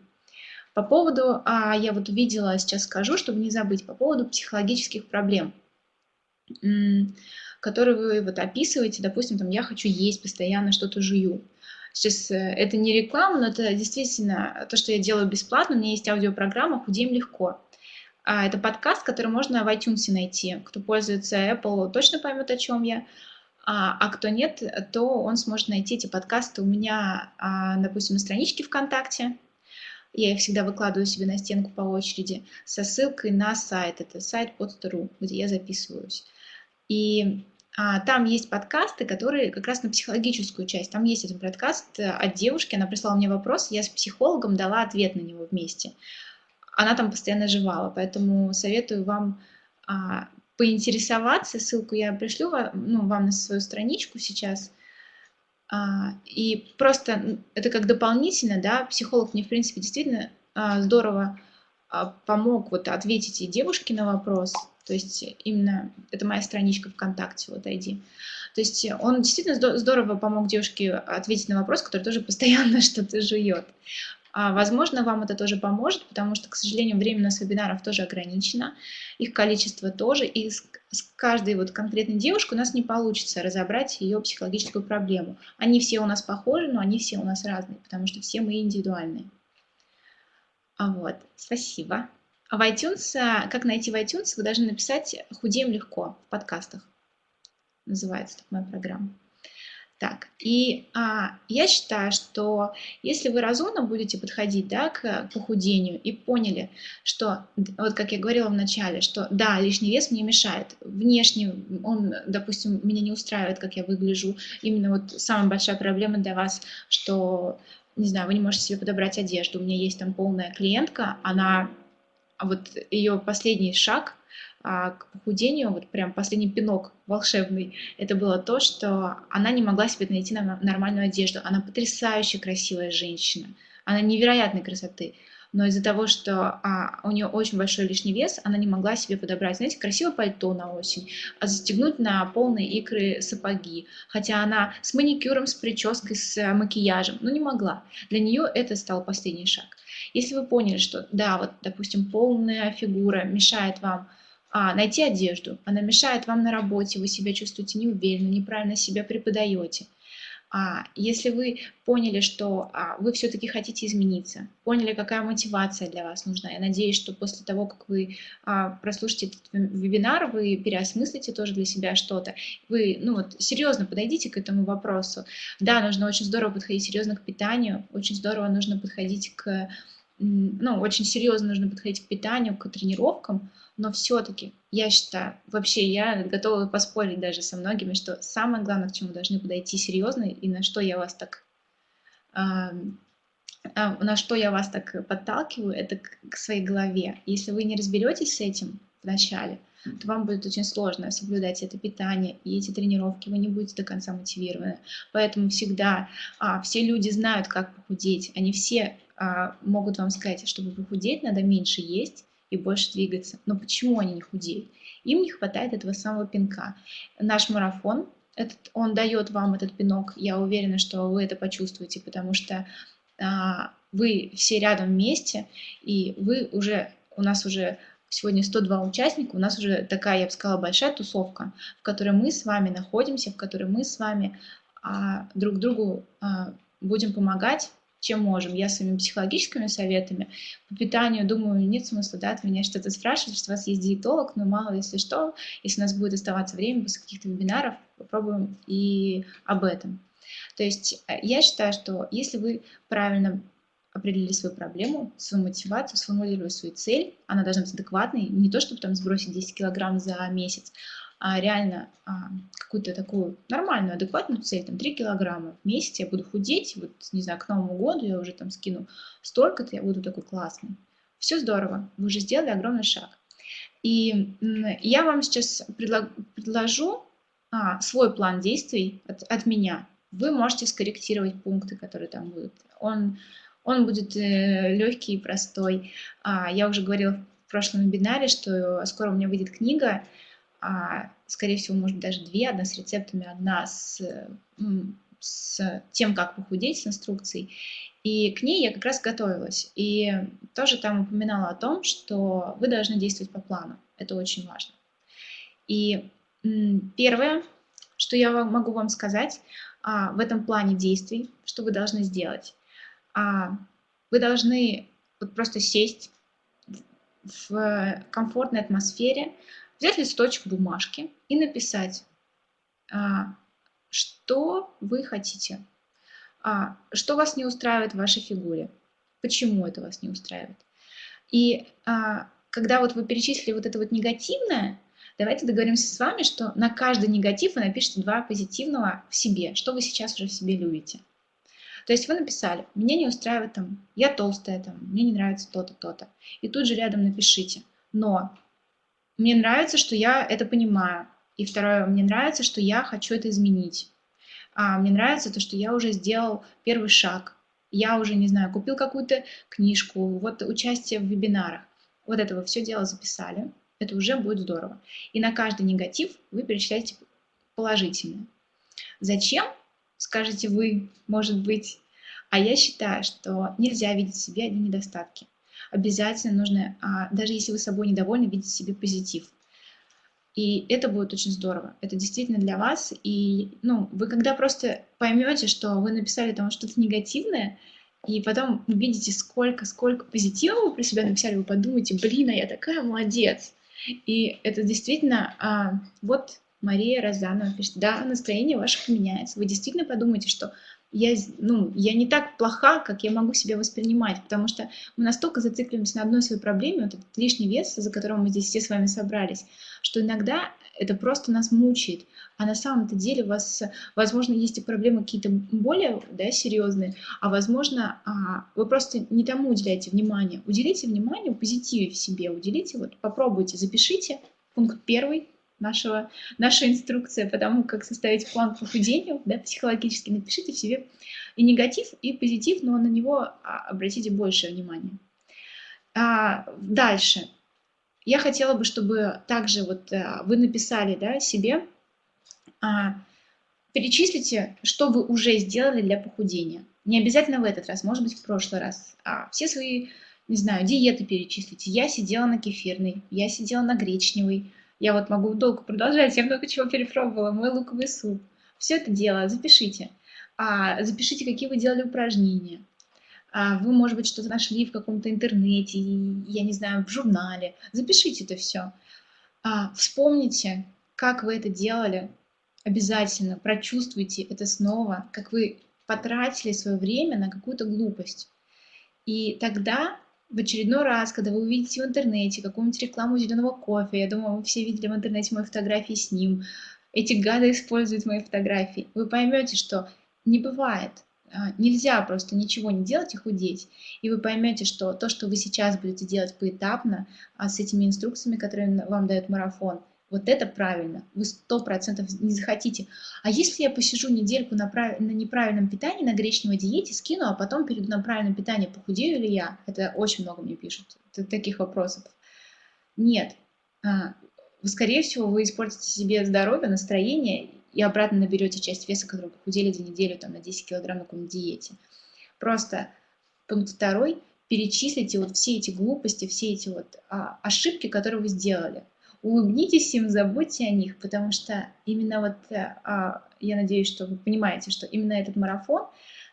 По поводу, а, я вот увидела, сейчас скажу, чтобы не забыть, по поводу психологических проблем, которые вы вот описываете, допустим, там, я хочу есть, постоянно что-то жую. Сейчас э, это не реклама, но это действительно то, что я делаю бесплатно. У меня есть аудиопрограмма «Худеем легко». А, это подкаст, который можно в iTunes найти. Кто пользуется Apple, точно поймет, о чем я. А, а кто нет, то он сможет найти эти подкасты у меня, а, допустим, на страничке ВКонтакте. Я их всегда выкладываю себе на стенку по очереди со ссылкой на сайт. Это сайт pod.ru, где я записываюсь. И а, там есть подкасты, которые как раз на психологическую часть. Там есть один подкаст э, от девушки, она прислала мне вопрос, я с психологом дала ответ на него вместе. Она там постоянно жевала, поэтому советую вам а, поинтересоваться. Ссылку я пришлю ну, вам на свою страничку сейчас. А, и просто это как дополнительно, да, психолог мне, в принципе, действительно а, здорово а, помог вот ответить и девушке на вопрос, то есть именно, это моя страничка ВКонтакте, вот ID. То есть он действительно здорово помог девушке ответить на вопрос, который тоже постоянно что-то жует. А, возможно, вам это тоже поможет, потому что, к сожалению, время нас вебинаров тоже ограничено, их количество тоже, и с, с каждой вот конкретной девушкой у нас не получится разобрать ее психологическую проблему. Они все у нас похожи, но они все у нас разные, потому что все мы индивидуальные. А вот, спасибо. А в iTunes, а, как найти в iTunes, вы должны написать «Худеем легко» в подкастах. Называется так моя программа. Так, и а, я считаю, что если вы разумно будете подходить да, к похудению и поняли, что, вот как я говорила в начале, что да, лишний вес мне мешает, внешне он, допустим, меня не устраивает, как я выгляжу, именно вот самая большая проблема для вас, что, не знаю, вы не можете себе подобрать одежду, у меня есть там полная клиентка, она, вот ее последний шаг – а, к похудению, вот прям последний пинок волшебный, это было то, что она не могла себе найти нормальную одежду. Она потрясающе красивая женщина, она невероятной красоты, но из-за того, что а, у нее очень большой лишний вес, она не могла себе подобрать, знаете, красивое пальто на осень, а застегнуть на полные икры сапоги, хотя она с маникюром, с прической, с макияжем, но не могла. Для нее это стал последний шаг. Если вы поняли, что да, вот, допустим, полная фигура мешает вам а, найти одежду. Она мешает вам на работе, вы себя чувствуете неуверенно, неправильно себя преподаете. А, если вы поняли, что а, вы все-таки хотите измениться, поняли, какая мотивация для вас нужна, я надеюсь, что после того, как вы а, прослушаете этот вебинар, вы переосмыслите тоже для себя что-то, вы ну, вот, серьезно подойдите к этому вопросу. Да, нужно очень здорово подходить серьезно к питанию, очень здорово нужно подходить к ну, очень серьезно нужно подходить к питанию, к тренировкам, но все-таки, я считаю, вообще я готова поспорить даже со многими, что самое главное, к чему должны подойти серьезно, и на что я вас так а, на что я вас так подталкиваю, это к своей голове. Если вы не разберетесь с этим вначале, то вам будет очень сложно соблюдать это питание и эти тренировки, вы не будете до конца мотивированы. Поэтому всегда а, все люди знают, как похудеть, они все а, могут вам сказать, чтобы похудеть, надо меньше есть и больше двигаться. Но почему они не худеют? Им не хватает этого самого пинка. Наш марафон, этот, он дает вам этот пинок, я уверена, что вы это почувствуете, потому что а, вы все рядом вместе, и вы уже, у нас уже сегодня 102 участника, у нас уже такая, я бы сказала, большая тусовка, в которой мы с вами находимся, в которой мы с вами а, друг другу а, будем помогать, чем можем. Я своими психологическими советами по питанию, думаю, нет смысла да, от меня что-то спрашивать, что у вас есть диетолог, но мало если что, если у нас будет оставаться время после каких-то вебинаров, попробуем и об этом. То есть э, я считаю, что если вы правильно определили свою проблему, свою мотивацию, сформулировали свою цель, она должна быть адекватной, не то, чтобы там сбросить 10 килограмм за месяц, реально а, какую-то такую нормальную, адекватную цель, там 3 килограмма в месяц я буду худеть, вот, не знаю, к Новому году я уже там скину столько-то, я буду такой классный. Все здорово, вы уже сделали огромный шаг. И я вам сейчас предложу а, свой план действий от, от меня. Вы можете скорректировать пункты, которые там будут. Он он будет э, легкий и простой. А, я уже говорила в прошлом вебинаре, что скоро у меня выйдет книга, а, скорее всего, может даже две, одна с рецептами, одна с, с тем, как похудеть, с инструкцией. И к ней я как раз готовилась. И тоже там упоминала о том, что вы должны действовать по плану. Это очень важно. И первое, что я могу вам сказать а, в этом плане действий, что вы должны сделать а вы должны вот просто сесть в комфортной атмосфере, взять листочек бумажки и написать, а, что вы хотите, а, что вас не устраивает в вашей фигуре, почему это вас не устраивает. И а, когда вот вы перечислили вот это вот негативное, давайте договоримся с вами, что на каждый негатив вы напишите два позитивного в себе, что вы сейчас уже в себе любите. То есть вы написали, меня не устраивает там, я толстая там, мне не нравится то-то, то-то. И тут же рядом напишите, но мне нравится, что я это понимаю. И второе, мне нравится, что я хочу это изменить. А, мне нравится то, что я уже сделал первый шаг. Я уже, не знаю, купил какую-то книжку, вот участие в вебинарах. Вот это вы все дело записали. Это уже будет здорово. И на каждый негатив вы перечисляете положительное. Зачем? скажете вы, может быть. А я считаю, что нельзя видеть в себе одни недостатки. Обязательно нужно, а, даже если вы собой недовольны, видеть в себе позитив. И это будет очень здорово. Это действительно для вас. И ну, вы когда просто поймете, что вы написали там что-то негативное, и потом увидите, сколько, сколько позитива вы про себя написали, вы подумаете, блин, а я такая молодец. И это действительно, а, вот Мария Розанова пишет, да, настроение ваше поменяется. Вы действительно подумаете, что я, ну, я не так плоха, как я могу себя воспринимать, потому что мы настолько зацикливаемся на одной своей проблеме, вот этот лишний вес, за которым мы здесь все с вами собрались, что иногда это просто нас мучает. А на самом-то деле у вас, возможно, есть и проблемы какие-то более да, серьезные, а возможно, а, вы просто не тому уделяете внимание. Уделите внимание позитиве в себе, уделите, вот попробуйте, запишите пункт первый, нашего, наша инструкция по тому, как составить план по похудению, да, психологически, напишите себе и негатив, и позитив, но на него а, обратите больше внимания. А, дальше. Я хотела бы, чтобы также вот а, вы написали да, себе, а, перечислите, что вы уже сделали для похудения. Не обязательно в этот раз, может быть, в прошлый раз. А все свои, не знаю, диеты перечислите. Я сидела на кефирной, я сидела на гречневой, я вот могу долго продолжать, я много чего перепробовала. Мой луковый суп. Все это дело запишите. А, запишите, какие вы делали упражнения. А, вы, может быть, что-то нашли в каком-то интернете, я не знаю, в журнале. Запишите это все. А, вспомните, как вы это делали. Обязательно прочувствуйте это снова, как вы потратили свое время на какую-то глупость. И тогда в очередной раз, когда вы увидите в интернете какую-нибудь рекламу зеленого кофе, я думаю, вы все видели в интернете мои фотографии с ним, эти гады используют мои фотографии, вы поймете, что не бывает а, нельзя просто ничего не делать и худеть. И вы поймете, что то, что вы сейчас будете делать поэтапно, а с этими инструкциями, которые вам дает марафон, вот это правильно. Вы сто процентов не захотите. А если я посижу недельку на, прав... на неправильном питании, на гречневой диете, скину, а потом перейду на правильное питание, похудею ли я? Это очень много мне пишут, таких вопросов. Нет. А, скорее всего, вы испортите себе здоровье, настроение и обратно наберете часть веса, который похудели за неделю там, на 10 килограмм на какой-нибудь диете. Просто пункт второй – перечислите вот все эти глупости, все эти вот а, ошибки, которые вы сделали. Улыбнитесь им, забудьте о них, потому что именно вот, а, я надеюсь, что вы понимаете, что именно этот марафон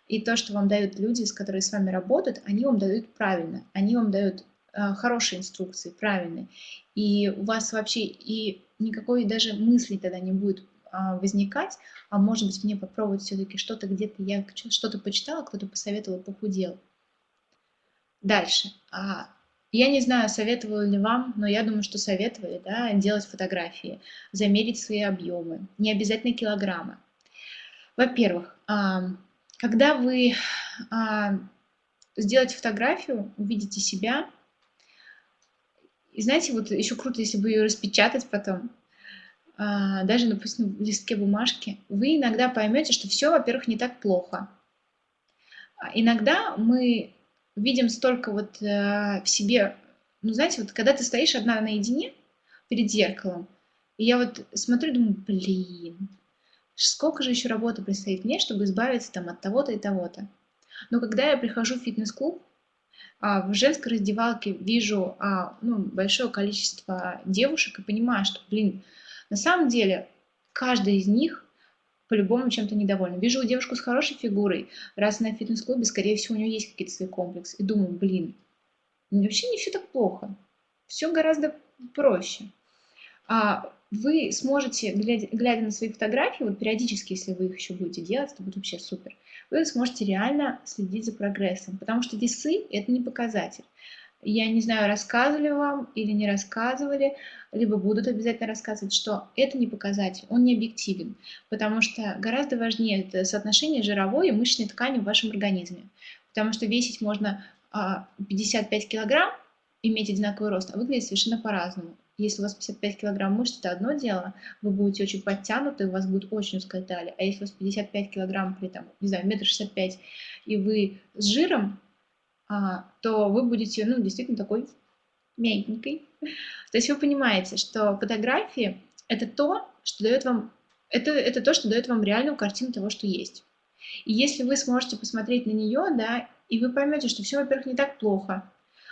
и то, что вам дают люди, с которыми с вами работают, они вам дают правильно, они вам дают а, хорошие инструкции, правильные. И у вас вообще и никакой даже мысли тогда не будет а, возникать, а может быть мне попробовать все-таки что-то где-то, я что-то почитала, кто-то посоветовал, похудел. Дальше. А, я не знаю, советовали ли вам, но я думаю, что советовали, да, делать фотографии, замерить свои объемы, не обязательно килограммы. Во-первых, когда вы сделаете фотографию, увидите себя, и знаете, вот еще круто, если бы ее распечатать потом, а, даже, допустим, в листке бумажки, вы иногда поймете, что все, во-первых, не так плохо. А иногда мы видим столько вот э, в себе, ну, знаете, вот когда ты стоишь одна наедине перед зеркалом, и я вот смотрю, думаю, блин, сколько же еще работы предстоит мне, чтобы избавиться там от того-то и того-то. Но когда я прихожу в фитнес-клуб, а, в женской раздевалке вижу а, ну, большое количество девушек и понимаю, что, блин, на самом деле, каждый из них по-любому чем-то недовольна. Вижу девушку с хорошей фигурой, раз она в фитнес-клубе, скорее всего, у нее есть какие-то свои комплексы. И думаю, блин, вообще не все так плохо. Все гораздо проще. А вы сможете, глядя, глядя на свои фотографии, вот периодически, если вы их еще будете делать, это будет вообще супер, вы сможете реально следить за прогрессом, потому что весы – это не показатель. Я не знаю, рассказывали вам или не рассказывали, либо будут обязательно рассказывать, что это не показатель, он не объективен, потому что гораздо важнее это соотношение жировой и мышечной ткани в вашем организме, потому что весить можно 55 а, килограмм, иметь одинаковый рост, а выглядеть совершенно по-разному. Если у вас 55 килограмм мышц, это одно дело, вы будете очень подтянуты, у вас будет очень узкая талия. А если у вас 55 килограмм при, там, не знаю, метр шестьдесят пять, и вы с жиром, то вы будете, ну, действительно такой мягенькой. То есть вы понимаете, что фотографии – это то, что дает вам, это, это то, что дает вам реальную картину того, что есть. И если вы сможете посмотреть на нее, да, и вы поймете, что все, во-первых, не так плохо,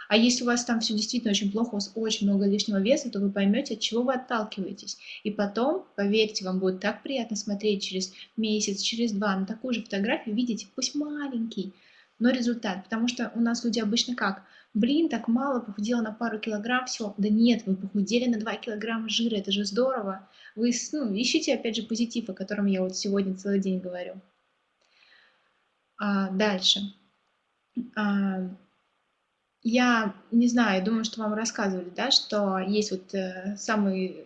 а если у вас там все действительно очень плохо, у вас очень много лишнего веса, то вы поймете, от чего вы отталкиваетесь. И потом, поверьте, вам будет так приятно смотреть через месяц, через два на такую же фотографию, видеть, пусть маленький, но результат. Потому что у нас люди обычно как? Блин, так мало, похудела на пару килограмм, все. Да нет, вы похудели на 2 килограмма жира, это же здорово. Вы ну, ищите, опять же, позитив, о котором я вот сегодня целый день говорю. А, дальше. А, я не знаю, думаю, что вам рассказывали, да, что есть вот э, самые,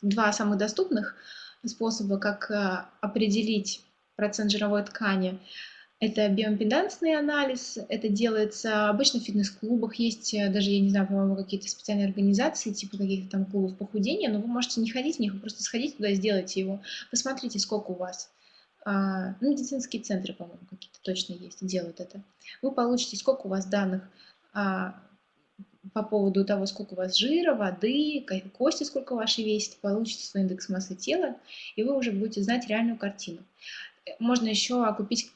два самых доступных способа, как э, определить процент жировой ткани. Это биоимпедансный анализ, это делается обычно в фитнес-клубах, есть э, даже, я не знаю, по-моему, какие-то специальные организации, типа каких-то там клубов похудения, но вы можете не ходить в них, вы просто сходите туда, сделайте его, посмотрите, сколько у вас. А, ну, медицинские центры, по-моему, какие-то точно есть, делают это. Вы получите, сколько у вас данных а, по поводу того, сколько у вас жира, воды, кости сколько ваши весит, получите свой индекс массы тела, и вы уже будете знать реальную картину. Можно еще купить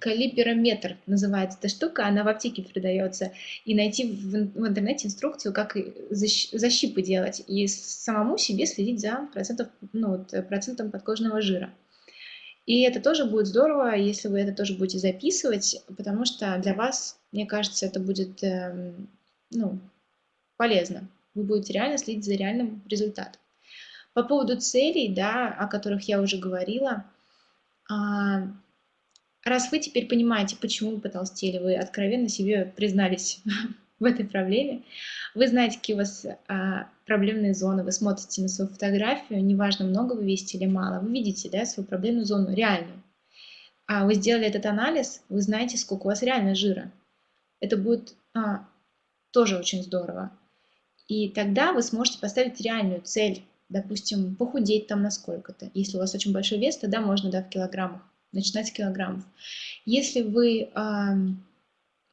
Калиперометр называется эта штука, она в аптеке продается. И найти в, в интернете инструкцию, как защипы делать, и самому себе следить за процентов, ну, вот, процентом подкожного жира. И это тоже будет здорово, если вы это тоже будете записывать, потому что для вас, мне кажется, это будет э, ну, полезно. Вы будете реально следить за реальным результатом. По поводу целей, да, о которых я уже говорила, а, Раз вы теперь понимаете, почему вы потолстели, вы откровенно себе признались в этой проблеме, вы знаете, какие у вас а, проблемные зоны, вы смотрите на свою фотографию, неважно, много вы весите или мало, вы видите да, свою проблемную зону реальную. а вы сделали этот анализ, вы знаете, сколько у вас реально жира. Это будет а, тоже очень здорово. И тогда вы сможете поставить реальную цель, допустим, похудеть там на сколько-то. Если у вас очень большой вес, тогда можно да, в килограммах, начинать килограммов. Если вы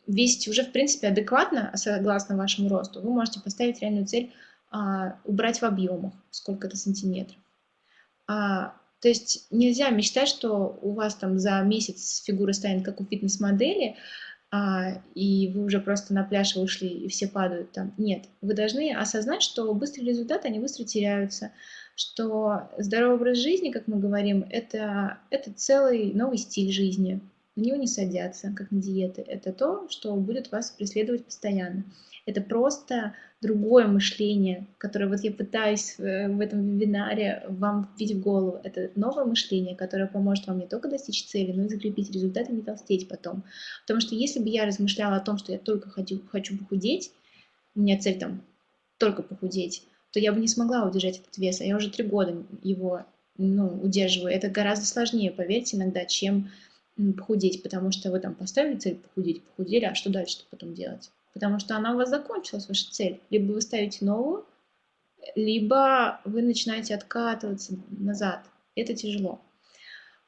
весите уже, в принципе, адекватно, согласно вашему росту, вы можете поставить реальную цель э, убрать в объемах сколько-то сантиметров. А, то есть нельзя мечтать, что у вас там за месяц фигура станет как у фитнес-модели, а, и вы уже просто на пляж вышли, и все падают там. Нет, вы должны осознать, что быстрые результаты, они быстро теряются, что здоровый образ жизни, как мы говорим, это, это целый новый стиль жизни. На него не садятся, как на диеты. Это то, что будет вас преследовать постоянно. Это просто другое мышление, которое вот я пытаюсь э, в этом вебинаре вам вбить в голову. Это новое мышление, которое поможет вам не только достичь цели, но и закрепить результаты, не толстеть потом. Потому что если бы я размышляла о том, что я только хочу, хочу похудеть, у меня цель там только похудеть, то я бы не смогла удержать этот вес, а я уже три года его ну, удерживаю. Это гораздо сложнее, поверьте, иногда, чем похудеть, потому что вы там поставили цель похудеть, похудели, а что дальше потом делать? потому что она у вас закончилась, ваша цель. Либо вы ставите новую, либо вы начинаете откатываться назад. Это тяжело.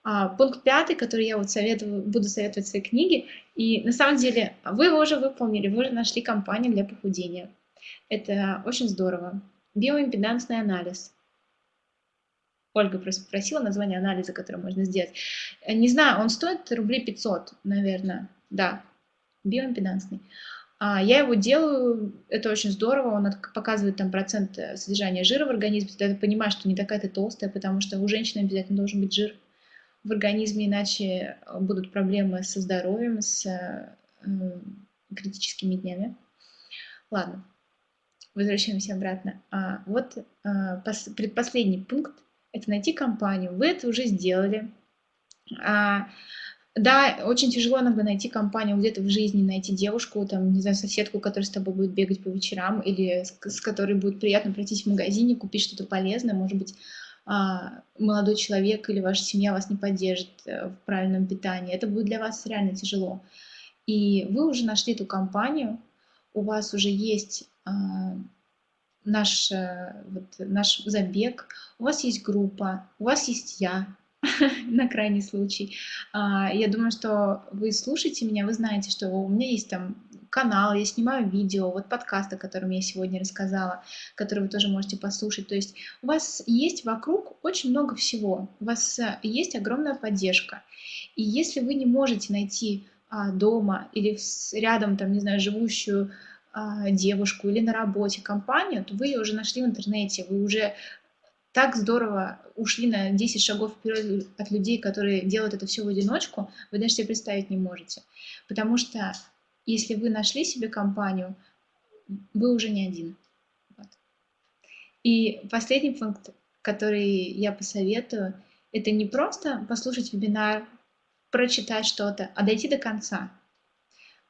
А, пункт пятый, который я вот советую, буду советовать в своей книге, и на самом деле вы его уже выполнили, вы уже нашли компанию для похудения. Это очень здорово. Биоимпедансный анализ. Ольга просто попросила название анализа, который можно сделать. Не знаю, он стоит рублей 500, наверное. Да, биоимпедансный. А, я его делаю, это очень здорово, он показывает там процент э, содержания жира в организме, ты понимаешь, что не такая ты толстая, потому что у женщины обязательно должен быть жир в организме, иначе э, будут проблемы со здоровьем, с э, критическими днями. Ладно, возвращаемся обратно. А, вот а, предпоследний пункт – это найти компанию. Вы это уже сделали. А, да, очень тяжело иногда найти компанию где-то в жизни, найти девушку, там, не знаю, соседку, которая с тобой будет бегать по вечерам, или с, с которой будет приятно пройтись в магазине, купить что-то полезное, может быть, а, молодой человек или ваша семья вас не поддержит э, в правильном питании. Это будет для вас реально тяжело. И вы уже нашли эту компанию, у вас уже есть наш, э, вот, наш забег, у вас есть группа, у вас есть я, на крайний случай. А, я думаю, что вы слушаете меня, вы знаете, что у меня есть там канал, я снимаю видео, вот подкаст, о котором я сегодня рассказала, который вы тоже можете послушать. То есть у вас есть вокруг очень много всего, у вас э, есть огромная поддержка. И если вы не можете найти а, дома или рядом, там, не знаю, живущую а, девушку или на работе компанию, то вы ее уже нашли в интернете, вы уже так здорово ушли на 10 шагов вперед от людей, которые делают это все в одиночку, вы даже себе представить не можете. Потому что если вы нашли себе компанию, вы уже не один. Вот. И последний пункт, который я посоветую, это не просто послушать вебинар, прочитать что-то, а дойти до конца.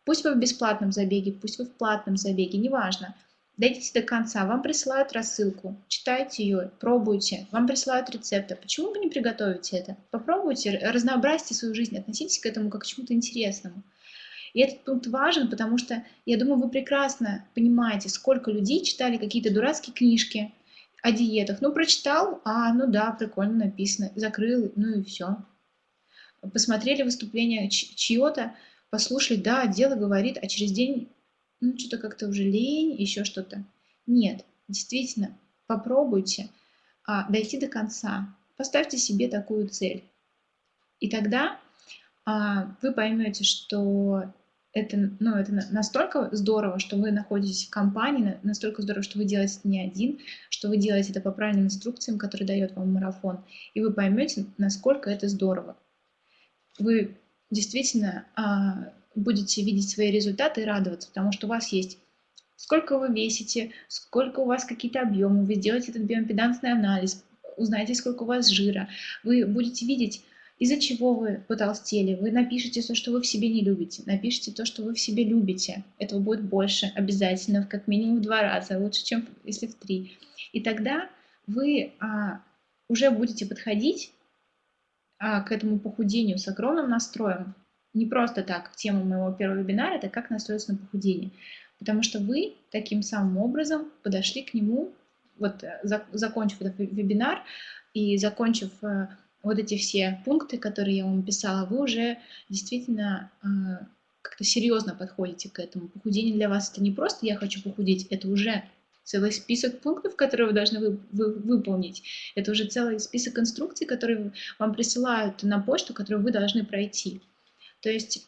Пусть вы в бесплатном забеге, пусть вы в платном забеге, неважно – Дойдите до конца, вам присылают рассылку, читайте ее, пробуйте, вам присылают рецепты. Почему бы не приготовить это? Попробуйте, разнообразьте свою жизнь, относитесь к этому как к чему-то интересному. И этот пункт важен, потому что, я думаю, вы прекрасно понимаете, сколько людей читали какие-то дурацкие книжки о диетах. Ну, прочитал, а, ну да, прикольно написано, закрыл, ну и все. Посмотрели выступление чье-то, послушали, да, дело говорит, а через день ну, что-то как-то уже лень, еще что-то. Нет, действительно, попробуйте а, дойти до конца. Поставьте себе такую цель. И тогда а, вы поймете, что это, ну, это настолько здорово, что вы находитесь в компании, настолько здорово, что вы делаете это не один, что вы делаете это по правильным инструкциям, которые дает вам марафон, и вы поймете, насколько это здорово. Вы действительно а, будете видеть свои результаты и радоваться, потому что у вас есть сколько вы весите, сколько у вас какие-то объемы, вы сделаете этот биомпедансный анализ, узнаете, сколько у вас жира, вы будете видеть, из-за чего вы потолстели, вы напишите то, что вы в себе не любите, напишите то, что вы в себе любите, этого будет больше обязательно, как минимум в два раза, лучше, чем если в три. И тогда вы а, уже будете подходить а, к этому похудению с огромным настроем. Не просто так, тема моего первого вебинара – это как настроиться на похудение. Потому что вы таким самым образом подошли к нему, вот э, закончив этот вебинар и закончив э, вот эти все пункты, которые я вам писала, вы уже действительно э, как-то серьезно подходите к этому. Похудение для вас это не просто «я хочу похудеть», это уже целый список пунктов, которые вы должны вы, вы, выполнить. Это уже целый список инструкций, которые вам присылают на почту, которые вы должны пройти. То есть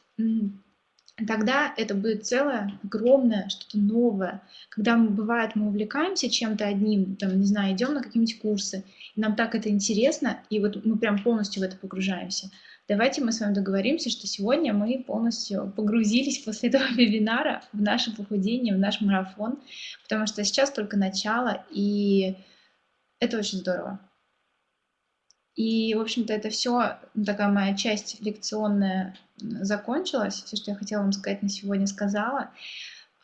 тогда это будет целое, огромное, что-то новое. Когда мы, бывает, мы увлекаемся чем-то одним, там, не знаю, идем на какие-нибудь курсы, и нам так это интересно, и вот мы прям полностью в это погружаемся. Давайте мы с вами договоримся, что сегодня мы полностью погрузились после этого вебинара в наше похудение, в наш марафон, потому что сейчас только начало, и это очень здорово. И, в общем-то, это все, такая моя часть лекционная закончилась. Все, что я хотела вам сказать на сегодня, сказала.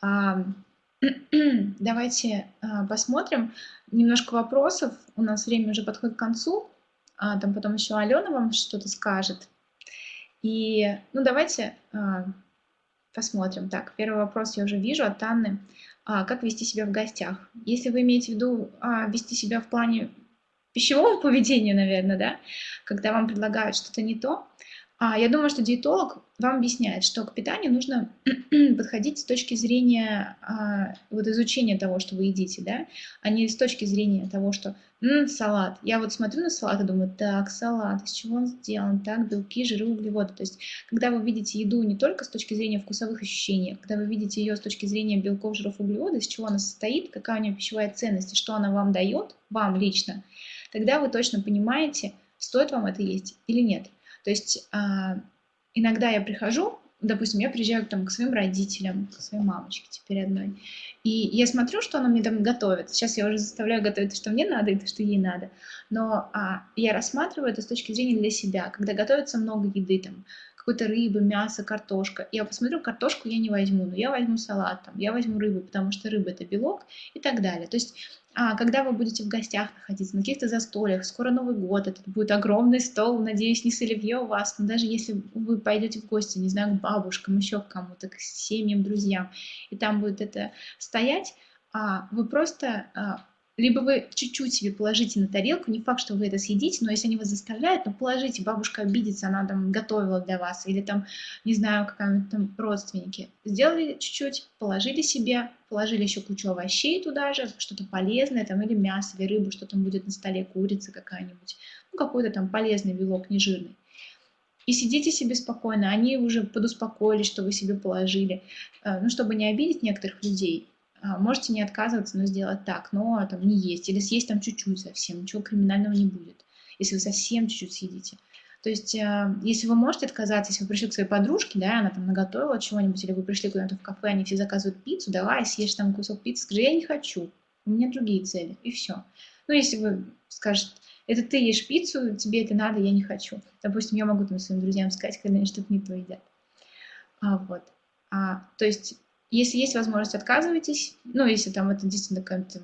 Давайте а, посмотрим. Немножко вопросов. У нас время уже подходит к концу. А, там потом еще Алена вам что-то скажет. И, ну, давайте а, посмотрим. Так, первый вопрос я уже вижу от Анны. А, как вести себя в гостях? Если вы имеете в виду а, вести себя в плане пищевого поведения, наверное, да, когда вам предлагают что-то не то, я думаю, что диетолог вам объясняет, что к питанию нужно подходить с точки зрения а, вот изучения того, что вы едите, да, а не с точки зрения того, что М, салат. Я вот смотрю на салат и думаю, так, салат, из чего он сделан, так, белки, жиры, углеводы. То есть, когда вы видите еду не только с точки зрения вкусовых ощущений, когда вы видите ее с точки зрения белков, жиров, углеводов, из чего она состоит, какая у нее пищевая ценность и что она вам дает, вам лично, тогда вы точно понимаете, стоит вам это есть или нет. То есть а, иногда я прихожу, допустим, я приезжаю там, к своим родителям, к своей мамочке теперь одной, и я смотрю, что она мне там готовит. Сейчас я уже заставляю готовить то, что мне надо, и то, что ей надо. Но а, я рассматриваю это с точки зрения для себя. Когда готовится много еды, там, какой-то рыбы, мясо, картошка. Я посмотрю, картошку я не возьму, но я возьму салат, там, я возьму рыбу, потому что рыба – это белок и так далее. То есть а, когда вы будете в гостях находиться, на каких-то застольях, скоро Новый год, это будет огромный стол, надеюсь, не с у вас, но даже если вы пойдете в гости, не знаю, к бабушкам, еще к кому-то, к семьям, друзьям, и там будет это стоять, а, вы просто а, либо вы чуть-чуть себе положите на тарелку, не факт, что вы это съедите, но если они вас заставляют, ну положите, бабушка обидится, она там готовила для вас, или там, не знаю, какая-нибудь там родственники. Сделали чуть-чуть, положили себе, положили еще кучу овощей туда же, что-то полезное, там, или мясо, или рыбу, что там будет на столе, курица какая-нибудь, ну какой-то там полезный белок, нежирный. И сидите себе спокойно, они уже подуспокоились, что вы себе положили, э, ну, чтобы не обидеть некоторых людей, можете не отказываться, но сделать так, но там не есть. Или съесть там чуть-чуть совсем, ничего криминального не будет, если вы совсем чуть-чуть съедите. То есть, а, если вы можете отказаться, если вы пришли к своей подружке, да, она там наготовила чего-нибудь, или вы пришли куда-то в кафе, они все заказывают пиццу, давай съешь там кусок пиццы, скажи, я не хочу, у меня другие цели, и все. Ну, если вы скажете, это ты ешь пиццу, тебе это надо, я не хочу. Допустим, я могу там своим друзьям сказать, когда они что-то не то едят. А, вот. А, то есть если есть возможность, отказывайтесь. Ну, если там это действительно какой-то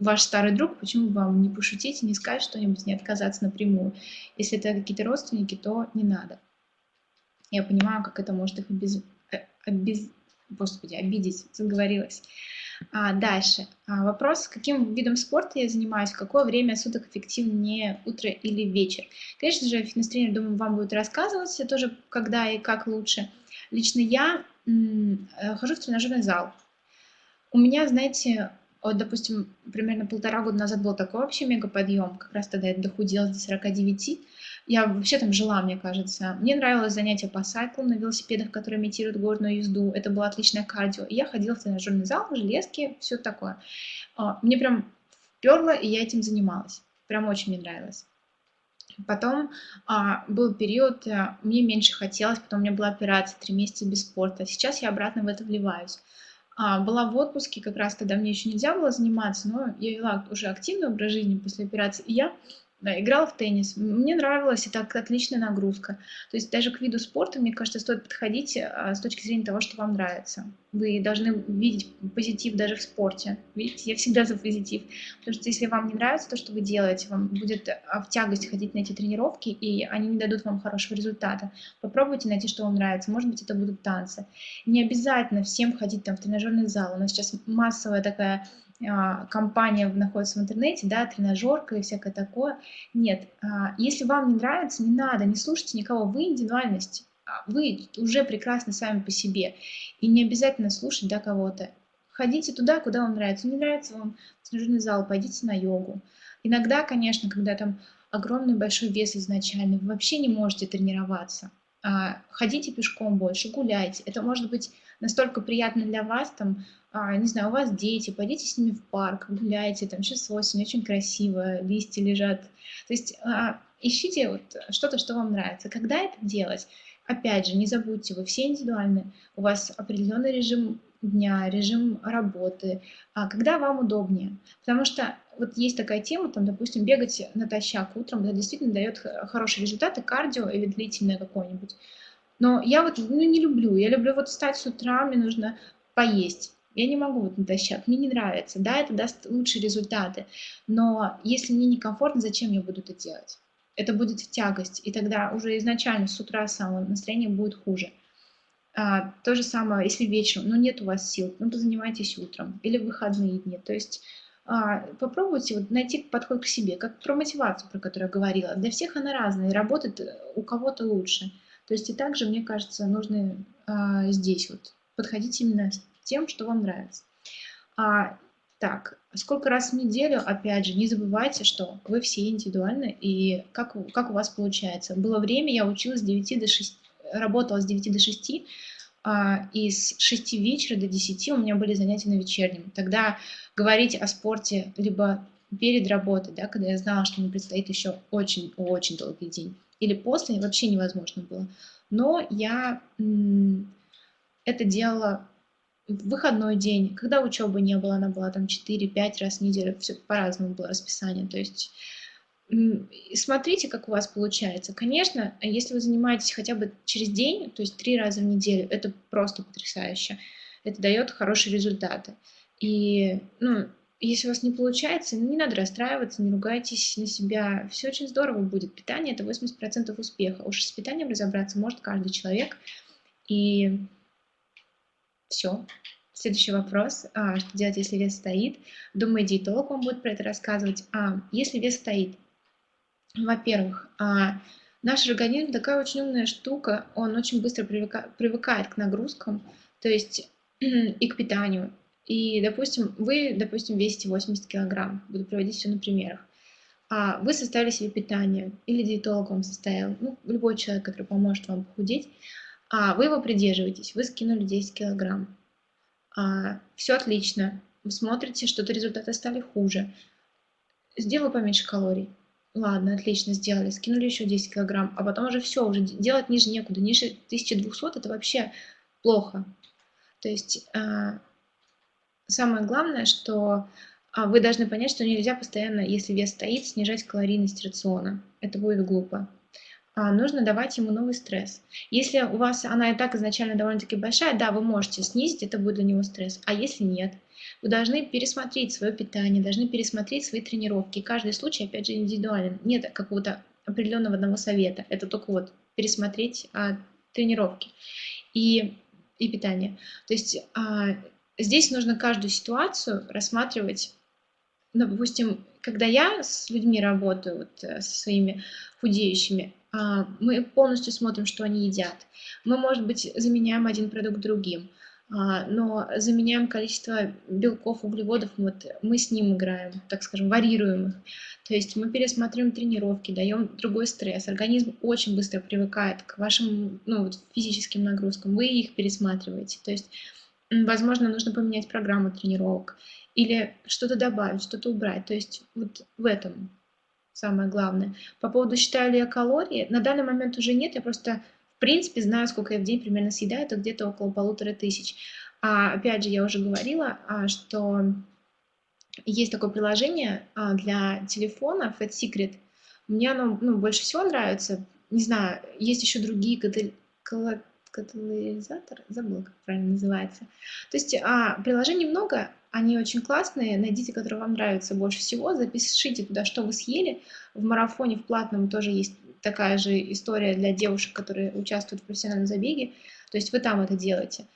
ваш старый друг, почему бы вам не пошутить не сказать что-нибудь, не отказаться напрямую. Если это какие-то родственники, то не надо. Я понимаю, как это может их обез... Э, обез... Господи, обидеть, заговорилась. А, дальше. А, вопрос, каким видом спорта я занимаюсь, в какое время суток эффективнее, утро или вечер. Конечно же, фитнес-тренер, думаю, вам будет рассказывать тоже, когда и как лучше. Лично я хожу в тренажерный зал. У меня, знаете, вот, допустим, примерно полтора года назад был такой вообще мега подъем, как раз тогда я дохудела до 49. Я вообще там жила, мне кажется. Мне нравилось занятие по сайклу на велосипедах, которые имитируют горную езду. Это было отличное кардио. И я ходила в тренажерный зал, в железке, все такое. А, мне прям вперло, и я этим занималась. Прям очень мне нравилось. Потом а, был период, а, мне меньше хотелось, потом у меня была операция, три месяца без спорта. Сейчас я обратно в это вливаюсь. А, была в отпуске, как раз тогда мне еще нельзя было заниматься, но я вела уже активный образ жизни после операции. И я да, играла в теннис. Мне нравилось, это отличная нагрузка. То есть даже к виду спорта, мне кажется, стоит подходить а, с точки зрения того, что вам нравится. Вы должны видеть позитив даже в спорте. Видите, я всегда за позитив. Потому что если вам не нравится то, что вы делаете, вам будет а, в тягость ходить на эти тренировки, и они не дадут вам хорошего результата. Попробуйте найти, что вам нравится. Может быть, это будут танцы. Не обязательно всем ходить там в тренажерный зал. У нас сейчас массовая такая компания находится в интернете, да, тренажерка и всякое такое. Нет, а, если вам не нравится, не надо, не слушайте никого, вы индивидуальность, а, вы уже прекрасны сами по себе. И не обязательно слушать да, кого-то. Ходите туда, куда вам нравится. Не нравится вам тренажерный зал, пойдите на йогу. Иногда, конечно, когда там огромный большой вес изначально, вы вообще не можете тренироваться. Ходите пешком больше, гуляйте. Это может быть настолько приятно для вас, там, а, не знаю, у вас дети, пойдите с ними в парк, гуляйте, там сейчас осень, очень красиво, листья лежат. То есть а, ищите вот что-то, что вам нравится. Когда это делать? Опять же, не забудьте, вы все индивидуальны, у вас определенный режим дня, режим работы, а когда вам удобнее. Потому что вот есть такая тема, там, допустим, бегать натощак утром, это действительно дает хорошие результаты, кардио или длительное какое-нибудь. Но я вот ну, не люблю, я люблю вот встать с утра, мне нужно поесть. Я не могу вот натощак, мне не нравится. Да, это даст лучшие результаты, но если мне некомфортно, зачем я буду это делать? Это будет в тягость, и тогда уже изначально с утра самое настроение будет хуже. А, то же самое, если вечером, ну нет у вас сил, ну то занимайтесь утром или в выходные дни. То есть а, попробуйте вот найти подход к себе, как про мотивацию, про которую я говорила. Для всех она разная, работает у кого-то лучше. То есть и также, мне кажется, нужно а, здесь вот подходить именно тем, что вам нравится. А, так, сколько раз в неделю, опять же, не забывайте, что вы все индивидуальны, и как, как у вас получается. Было время, я училась с 9 до 6, работала с 9 до 6, а, и с 6 вечера до 10 у меня были занятия на вечернем. Тогда говорить о спорте либо перед работой, да, когда я знала, что мне предстоит еще очень-очень долгий день, или после, вообще невозможно было. Но я это делала в выходной день, когда учебы не было, она была там 4-5 раз в неделю, все по-разному было расписание. То есть смотрите, как у вас получается. Конечно, если вы занимаетесь хотя бы через день, то есть три раза в неделю, это просто потрясающе. Это дает хорошие результаты. И, ну, если у вас не получается, не надо расстраиваться, не ругайтесь на себя. Все очень здорово будет. Питание – это 80% успеха. Уж с питанием разобраться может каждый человек. И все. Следующий вопрос. А, что делать, если вес стоит? Думаю, диетолог вам будет про это рассказывать. А, если вес стоит, во-первых, а, наш организм такая очень умная штука, он очень быстро привыка, привыкает к нагрузкам, то есть и к питанию. И, допустим, вы, допустим, весите 80 килограмм, буду проводить все на примерах. А вы составили себе питание, или диетолог вам составил, ну, любой человек, который поможет вам похудеть, а вы его придерживаетесь, вы скинули 10 килограмм. А, все отлично, вы смотрите, что-то результаты стали хуже. Сделаю поменьше калорий. Ладно, отлично, сделали, скинули еще 10 килограмм, а потом уже все, уже делать ниже некуда, ниже 1200 это вообще плохо. То есть а, самое главное, что а, вы должны понять, что нельзя постоянно, если вес стоит, снижать калорийность рациона. Это будет глупо. А, нужно давать ему новый стресс. Если у вас она и так изначально довольно-таки большая, да, вы можете снизить, это будет для него стресс. А если нет, вы должны пересмотреть свое питание, должны пересмотреть свои тренировки. Каждый случай, опять же, индивидуален. Нет какого-то определенного одного совета. Это только вот пересмотреть а, тренировки и, и питание. То есть а, здесь нужно каждую ситуацию рассматривать ну, допустим, когда я с людьми работаю, вот, э, со своими худеющими, а, мы полностью смотрим, что они едят. Мы, может быть, заменяем один продукт другим, а, но заменяем количество белков, углеводов, вот мы с ним играем, так скажем, варьируем их. То есть мы пересматриваем тренировки, даем другой стресс. Организм очень быстро привыкает к вашим ну, вот, физическим нагрузкам, вы их пересматриваете. То есть, возможно, нужно поменять программу тренировок или что-то добавить, что-то убрать. То есть вот в этом самое главное. По поводу считаю ли я калории, на данный момент уже нет, я просто в принципе знаю, сколько я в день примерно съедаю, это где-то около полутора тысяч. А, опять же, я уже говорила, а, что есть такое приложение а, для телефона Fat Secret, Мне оно ну, больше всего нравится. Не знаю, есть еще другие катал... катализаторы, забыла, как правильно называется. То есть а, приложений много, они очень классные. Найдите, которые вам нравятся больше всего, запишите туда, что вы съели. В марафоне в платном тоже есть такая же история для девушек, которые участвуют в профессиональном забеге. То есть вы там это делаете.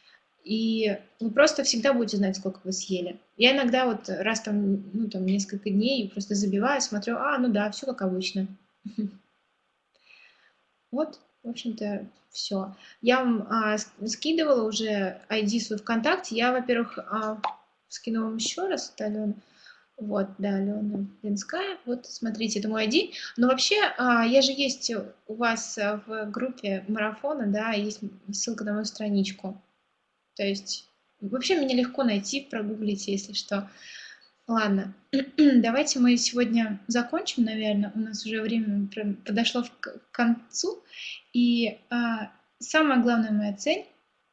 И вы просто всегда будете знать, сколько вы съели. Я иногда вот раз там, ну, там несколько дней просто забиваю, смотрю, а, ну да, все как обычно. Вот, в общем-то, все. Я вам а, скидывала уже ID свой ВКонтакте. Я, во-первых, а, скину вам еще раз, это Алена. Вот, да, Алена Ленская. Вот, смотрите, это мой ID. Но вообще, а, я же есть у вас в группе марафона, да, есть ссылка на мою страничку. То есть, вообще меня легко найти, прогуглите, если что. Ладно, давайте мы сегодня закончим, наверное. У нас уже время подошло к концу. И а, самая главная моя цель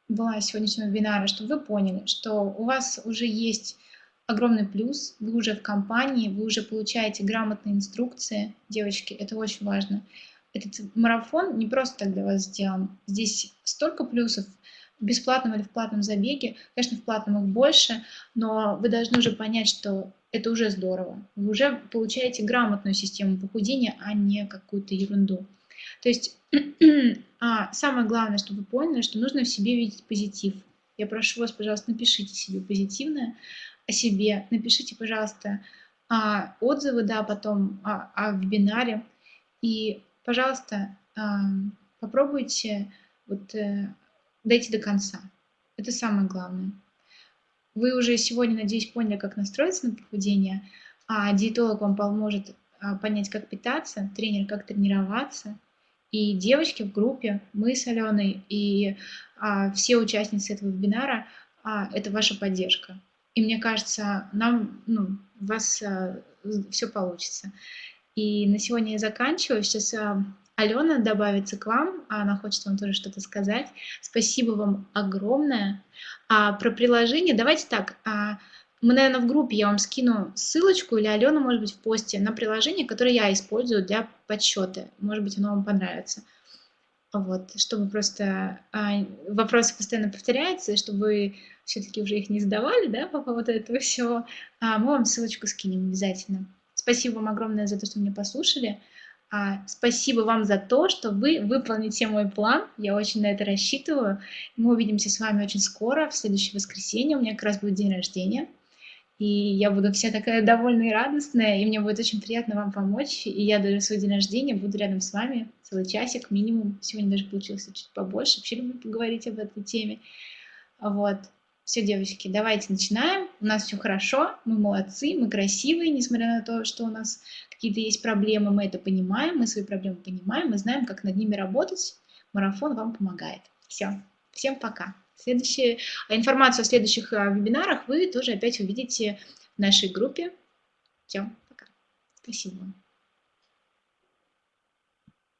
была сегодняшнего вебинара, чтобы вы поняли, что у вас уже есть огромный плюс, вы уже в компании, вы уже получаете грамотные инструкции. Девочки, это очень важно. Этот марафон не просто так для вас сделан. Здесь столько плюсов в бесплатном или в платном забеге. Конечно, в платном их больше, но вы должны уже понять, что это уже здорово. Вы уже получаете грамотную систему похудения, а не какую-то ерунду. То есть а, самое главное, чтобы вы поняли, что нужно в себе видеть позитив. Я прошу вас, пожалуйста, напишите себе позитивное о себе, напишите, пожалуйста, а, отзывы, да, потом о, о вебинаре. И, пожалуйста, а, попробуйте вот, э, дойти до конца. Это самое главное. Вы уже сегодня, надеюсь, поняли, как настроиться на похудение, а диетолог вам поможет а, понять, как питаться, тренер, как тренироваться – и девочки в группе, мы с Аленой и а, все участницы этого вебинара, а, это ваша поддержка. И мне кажется, нам, ну, у вас а, все получится. И на сегодня я заканчиваю. Сейчас а, Алена добавится к вам, а она хочет вам тоже что-то сказать. Спасибо вам огромное. А, про приложение, давайте так, а, мы, наверное, в группе я вам скину ссылочку, или Алена, может быть, в посте на приложение, которое я использую для подсчета. Может быть, оно вам понравится. Вот, чтобы просто а, вопросы постоянно повторяются, и чтобы все-таки уже их не задавали, да, по поводу этого всего, а, мы вам ссылочку скинем обязательно. Спасибо вам огромное за то, что меня послушали. А, спасибо вам за то, что вы выполните мой план. Я очень на это рассчитываю. Мы увидимся с вами очень скоро, в следующее воскресенье. У меня как раз будет день рождения и я буду вся такая довольная и радостная, и мне будет очень приятно вам помочь, и я даже в свой день рождения буду рядом с вами целый часик минимум, сегодня даже получилось чуть побольше, вообще люблю поговорить об этой теме, вот. Все, девочки, давайте начинаем. У нас все хорошо, мы молодцы, мы красивые, несмотря на то, что у нас какие-то есть проблемы, мы это понимаем, мы свои проблемы понимаем, мы знаем, как над ними работать. Марафон вам помогает. Все, всем пока. Следующая, а информацию о следующих а, вебинарах вы тоже опять увидите в нашей группе. Все, пока. Спасибо вам.